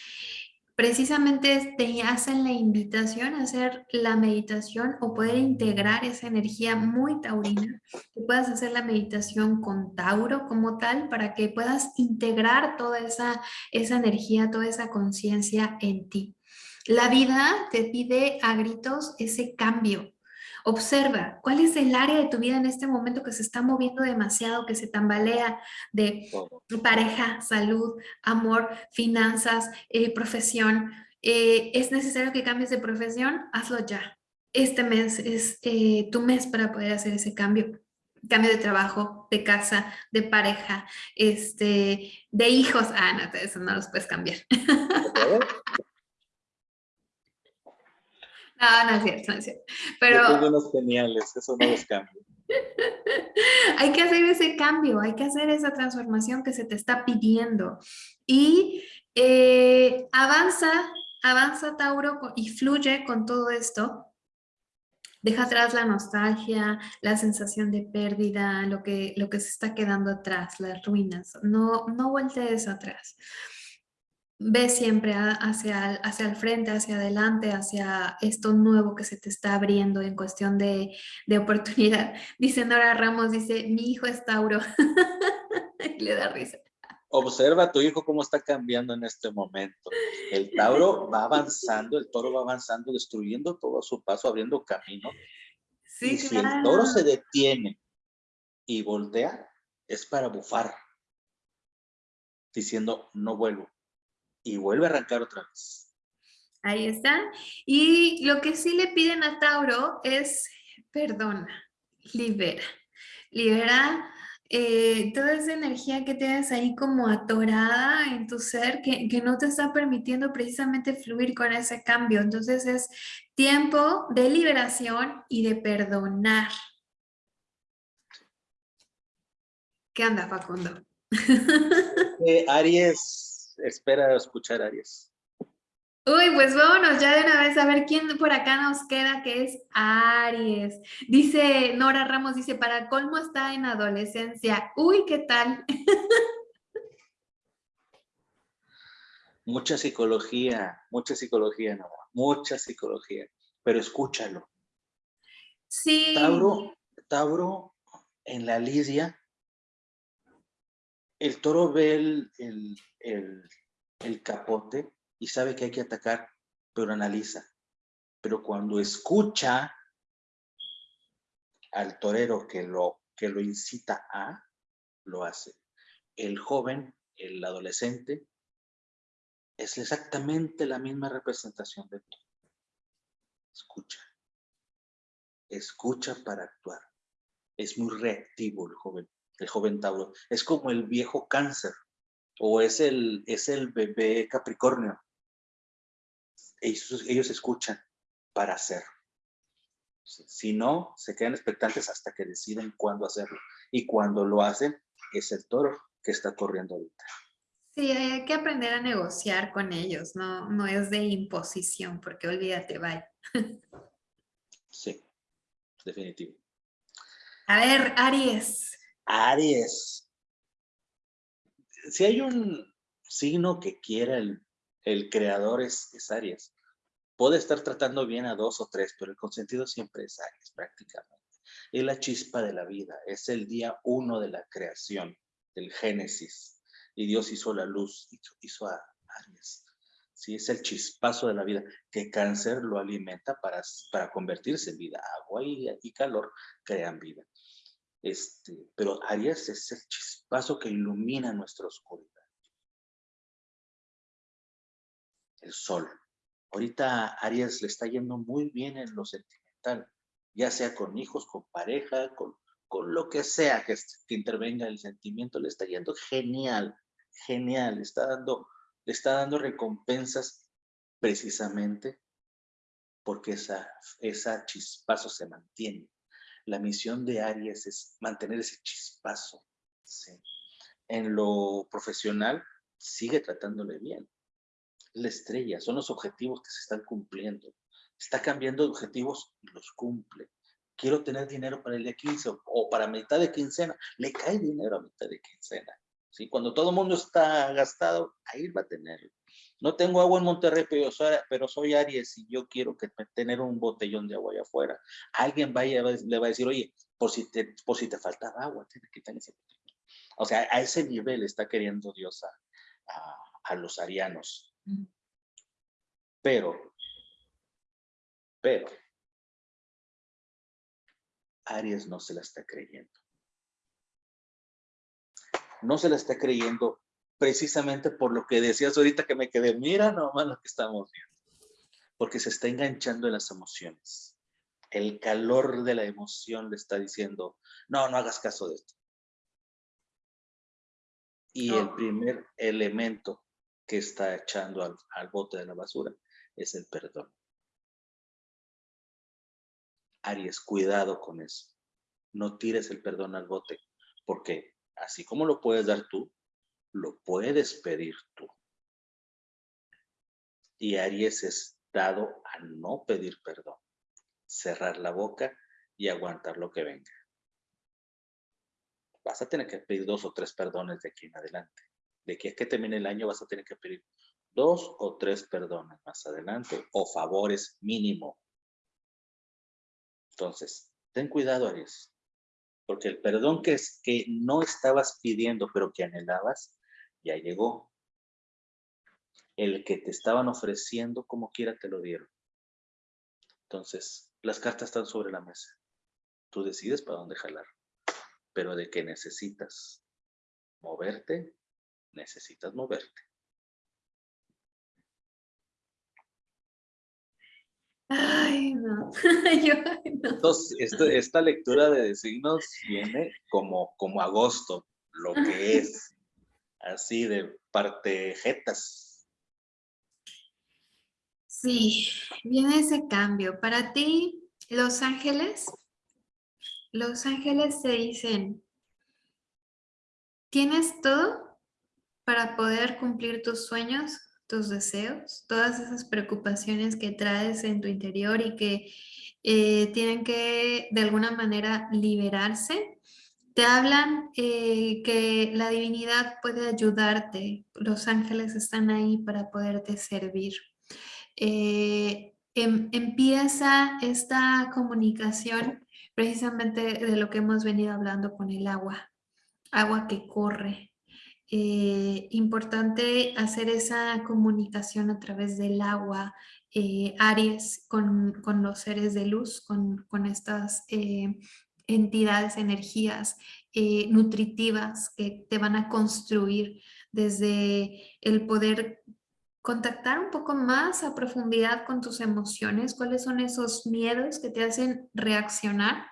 Precisamente te hacen la invitación a hacer la meditación o poder integrar esa energía muy taurina, que puedas hacer la meditación con Tauro como tal para que puedas integrar toda esa, esa energía, toda esa conciencia en ti. La vida te pide a gritos ese cambio. Observa cuál es el área de tu vida en este momento que se está moviendo demasiado, que se tambalea de pareja, salud, amor, finanzas, eh, profesión. Eh, ¿Es necesario que cambies de profesión? Hazlo ya. Este mes es eh, tu mes para poder hacer ese cambio cambio de trabajo, de casa, de pareja, este, de hijos. Ah, no, eso no los puedes cambiar. No, no es cierto, no es cierto. Pero... Yo unos geniales, eso no los cambio. hay que hacer ese cambio, hay que hacer esa transformación que se te está pidiendo. Y eh, avanza, avanza Tauro y fluye con todo esto. Deja atrás la nostalgia, la sensación de pérdida, lo que, lo que se está quedando atrás, las ruinas. No, no voltees atrás ve siempre hacia, hacia el frente, hacia adelante, hacia esto nuevo que se te está abriendo en cuestión de, de oportunidad. Dice Nora Ramos, dice, mi hijo es Tauro. Le da risa. Observa a tu hijo cómo está cambiando en este momento. El Tauro va avanzando, el toro va avanzando, destruyendo todo a su paso, abriendo camino. Sí, y si el toro se detiene y voltea, es para bufar, diciendo, no vuelvo y vuelve a arrancar otra vez. Ahí está. Y lo que sí le piden a Tauro es perdona, libera. Libera eh, toda esa energía que tienes ahí como atorada en tu ser que, que, no te está permitiendo precisamente fluir con ese cambio. Entonces es tiempo de liberación y de perdonar. ¿Qué anda, Facundo? Eh, Aries, espera escuchar Aries. Uy, pues vámonos ya de una vez a ver quién por acá nos queda, que es Aries. Dice Nora Ramos, dice, para colmo está en adolescencia. Uy, ¿qué tal? mucha psicología, mucha psicología, Nora, mucha psicología, pero escúchalo. Sí. Tauro, Tauro en la Lidia, el toro ve el, el, capote y sabe que hay que atacar, pero analiza. Pero cuando escucha al torero que lo, que lo incita a, lo hace. El joven, el adolescente, es exactamente la misma representación de todo. Escucha. Escucha para actuar. Es muy reactivo el joven, el joven Tauro. Es como el viejo cáncer o es el, es el bebé Capricornio. Ellos, ellos escuchan para hacer. Si no, se quedan expectantes hasta que deciden cuándo hacerlo. Y cuando lo hacen, es el toro que está corriendo ahorita. Sí, hay que aprender a negociar con ellos, no, no es de imposición, porque olvídate, bye. Sí, definitivo. A ver, Aries. Aries si hay un signo que quiera el, creador es, Aries. Puede estar tratando bien a dos o tres, pero el consentido siempre es Aries prácticamente. Es la chispa de la vida, es el día uno de la creación, del Génesis. Y Dios hizo la luz, hizo, a Aries. Sí, es el chispazo de la vida, que cáncer lo alimenta para, para convertirse en vida. Agua y calor crean vida. Este, pero Aries es el chispazo que ilumina nuestra oscuridad. El sol. Ahorita Aries le está yendo muy bien en lo sentimental, ya sea con hijos, con pareja, con, con lo que sea que, intervenga el sentimiento, le está yendo genial, genial, está dando, le está dando recompensas precisamente porque esa, esa chispazo se mantiene. La misión de Aries es mantener ese chispazo. En lo profesional, sigue tratándole bien. La estrella, son los objetivos que se están cumpliendo. Está cambiando de objetivos y los cumple. Quiero tener dinero para el día 15 o, para mitad de quincena. Le cae dinero a mitad de quincena. ¿sí? Cuando todo el mundo está gastado, ahí va a tener. No tengo agua en Monterrey, pero soy, pero soy Aries y yo quiero que tener un botellón de agua allá afuera. Alguien vaya, le va a decir, oye, por si te, por si te faltaba agua, tienes que tener ese botellón. O sea, a ese nivel está queriendo Dios a, a, los arianos. Pero, pero, Aries no se la está creyendo. No se la está creyendo precisamente por lo que decías ahorita que me quedé, mira nomás lo que estamos viendo. Porque se está enganchando en las emociones. El calor de la emoción le está diciendo, no, no hagas caso de esto. Y el primer elemento que está echando al, bote de la basura es el perdón. Aries, cuidado con eso. No tires el perdón al bote, porque así como lo puedes dar tú, lo puedes pedir tú. Y Aries es dado a no pedir perdón, cerrar la boca y aguantar lo que venga. Vas a tener que pedir dos o tres perdones de aquí en adelante de que es que termine el año vas a tener que pedir dos o tres perdones más adelante o favores mínimo. Entonces, ten cuidado, Aries, porque el perdón que, es, que no estabas pidiendo pero que anhelabas, ya llegó. El que te estaban ofreciendo, como quiera, te lo dieron. Entonces, las cartas están sobre la mesa. Tú decides para dónde jalar. Pero de que necesitas moverte, necesitas moverte. Ay, no. Entonces, esta, lectura de signos viene como, como agosto, lo que es, así de partejetas. Sí, viene ese cambio. Para ti, Los Ángeles, Los Ángeles te dicen, ¿tienes todo? para poder cumplir tus sueños, tus deseos, todas esas preocupaciones que traes en tu interior y que eh, tienen que de alguna manera liberarse. Te hablan eh, que la divinidad puede ayudarte, los ángeles están ahí para poderte servir. Eh, em, empieza esta comunicación precisamente de lo que hemos venido hablando con el agua, agua que corre, eh, importante hacer esa comunicación a través del agua, Aries, con, con, los seres de luz, con, con estas entidades, energías nutritivas que te van a construir desde el poder contactar un poco más a profundidad con tus emociones, cuáles son esos miedos que te hacen reaccionar,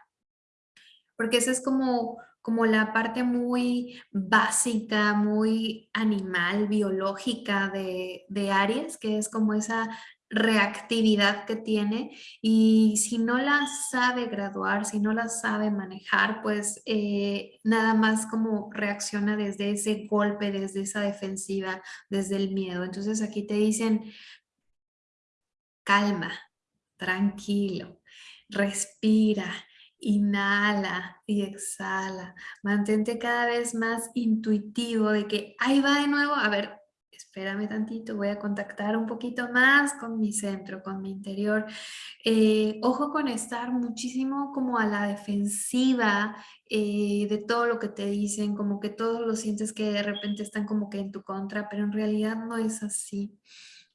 porque ese es como como la parte muy básica, muy animal, biológica de, Aries, que es como esa reactividad que tiene y si no la sabe graduar, si no la sabe manejar, pues eh, nada más como reacciona desde ese golpe, desde esa defensiva, desde el miedo. Entonces aquí te dicen, calma, tranquilo, respira, Inhala y exhala. Mantente cada vez más intuitivo de que ahí va de nuevo. A ver, espérame tantito, voy a contactar un poquito más con mi centro, con mi interior. Eh, ojo con estar muchísimo como a la defensiva eh, de todo lo que te dicen, como que todos lo sientes que de repente están como que en tu contra, pero en realidad no es así.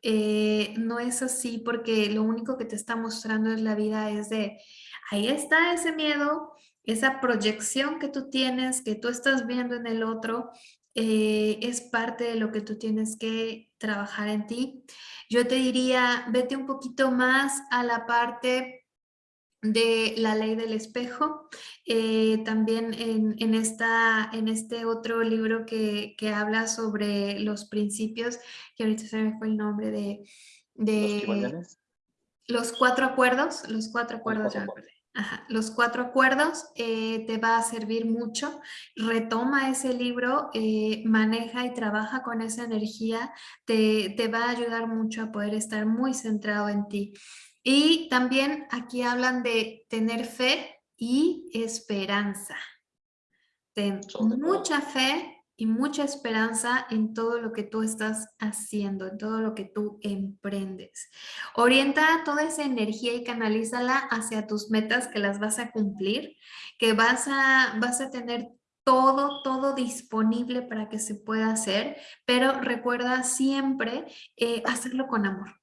Eh, no es así porque lo único que te está mostrando es la vida es de ahí está ese miedo, esa proyección que tú tienes, que tú estás viendo en el otro, eh, es parte de lo que tú tienes que trabajar en ti. Yo te diría, vete un poquito más a la parte de la ley del espejo, eh, también en, esta, en este otro libro que, habla sobre los principios, que ahorita se me fue el nombre de... de Los cuatro acuerdos, los cuatro acuerdos, ya Ajá, los cuatro acuerdos eh, te va a servir mucho. Retoma ese libro, eh, maneja y trabaja con esa energía, te, te va a ayudar mucho a poder estar muy centrado en ti. Y también aquí hablan de tener fe y esperanza. Ten mucha fe y mucha esperanza en todo lo que tú estás haciendo, en todo lo que tú emprendes. Orienta toda esa energía y canalízala hacia tus metas que las vas a cumplir, que vas a, vas a tener todo, todo disponible para que se pueda hacer, pero recuerda siempre eh, hacerlo con amor.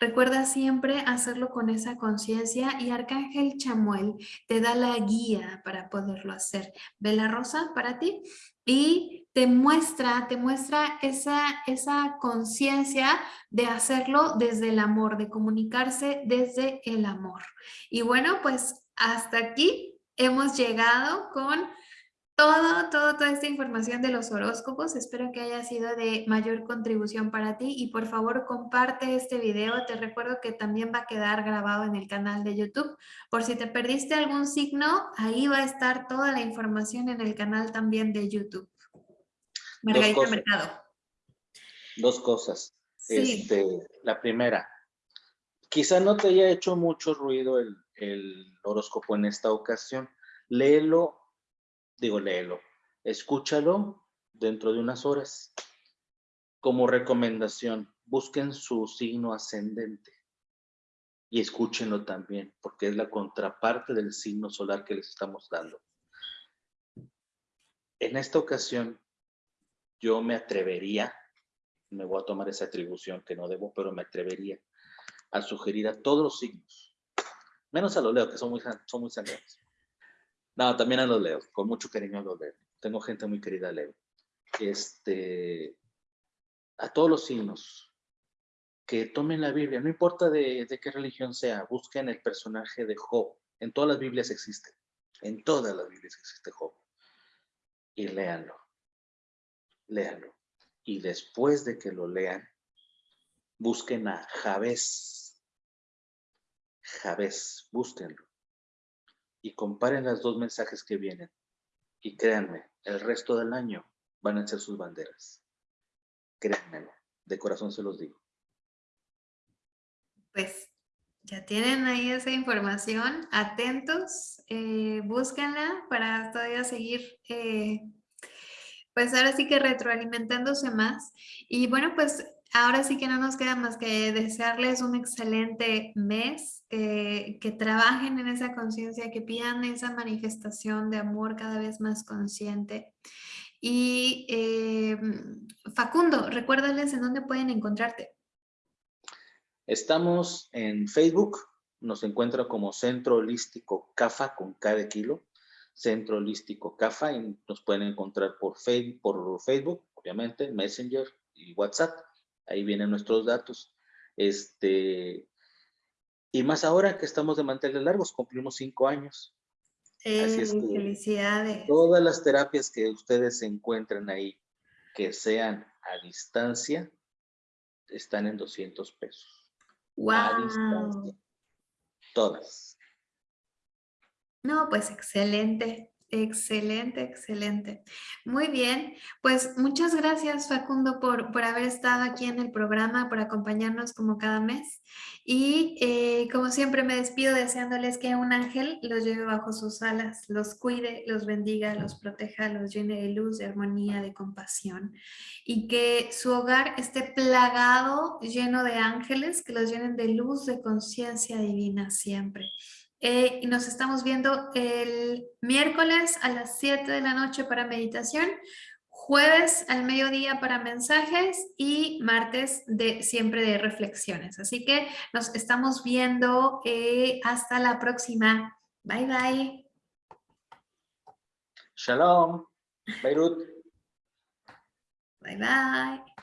Recuerda siempre hacerlo con esa conciencia y Arcángel Chamuel te da la guía para poderlo hacer. Ve la rosa para ti y te muestra, te muestra esa, esa conciencia de hacerlo desde el amor, de comunicarse desde el amor. Y bueno, pues hasta aquí hemos llegado con todo, todo, toda esta información de los horóscopos. Espero que haya sido de mayor contribución para ti y por favor comparte este video. Te recuerdo que también va a quedar grabado en el canal de YouTube. Por si te perdiste algún signo, ahí va a estar toda la información en el canal también de YouTube. Margarita Dos Mercado. Dos cosas. Este, la primera, quizá no te haya hecho mucho ruido el, el horóscopo en esta ocasión. Léelo digo, léelo, escúchalo dentro de unas horas. Como recomendación, busquen su signo ascendente y escúchenlo también, porque es la contraparte del signo solar que les estamos dando. En esta ocasión, yo me atrevería, me voy a tomar esa atribución que no debo, pero me atrevería a sugerir a todos los signos, menos a los leo, que son muy, son muy no, también a los leo, con mucho cariño a los leo. Tengo gente muy querida leo. Este, a todos los signos, que tomen la Biblia, no importa de, de, qué religión sea, busquen el personaje de Job. En todas las Biblias existe, en todas las Biblias existe Job. Y léanlo, léanlo. Y después de que lo lean, busquen a Javés. Javés, búsquenlo y comparen los dos mensajes que vienen. Y créanme, el resto del año van a ser sus banderas. Créanmelo, de corazón se los digo. Pues ya tienen ahí esa información, atentos, eh, búsquenla para todavía seguir, eh, pues ahora sí que retroalimentándose más. Y bueno, pues ahora sí que no nos queda más que desearles un excelente mes, que trabajen en esa conciencia, que pidan esa manifestación de amor cada vez más consciente. Y eh, Facundo, recuérdales en dónde pueden encontrarte. Estamos en Facebook, nos encuentra como Centro Holístico CAFA con cada kilo, Centro Holístico CAFA, y nos pueden encontrar por Facebook, por Facebook, obviamente, Messenger y WhatsApp ahí vienen nuestros datos. Este, y más ahora que estamos de manteles largos, cumplimos cinco años. Así es felicidades. Todas las terapias que ustedes encuentren ahí, que sean a distancia, están en 200 pesos. Wow. A distancia. Todas. No, pues excelente. Excelente, excelente. Muy bien, pues muchas gracias Facundo por, por haber estado aquí en el programa, por acompañarnos como cada mes. Y eh, como siempre me despido deseándoles que un ángel los lleve bajo sus alas, los cuide, los bendiga, los proteja, los llene de luz, de armonía, de compasión. Y que su hogar esté plagado, lleno de ángeles, que los llenen de luz, de conciencia divina siempre. Eh, y nos estamos viendo el miércoles a las 7 de la noche para meditación, jueves al mediodía para mensajes y martes de siempre de reflexiones. Así que nos estamos viendo eh, hasta la próxima. Bye, bye. Shalom. Beirut. Bye, bye.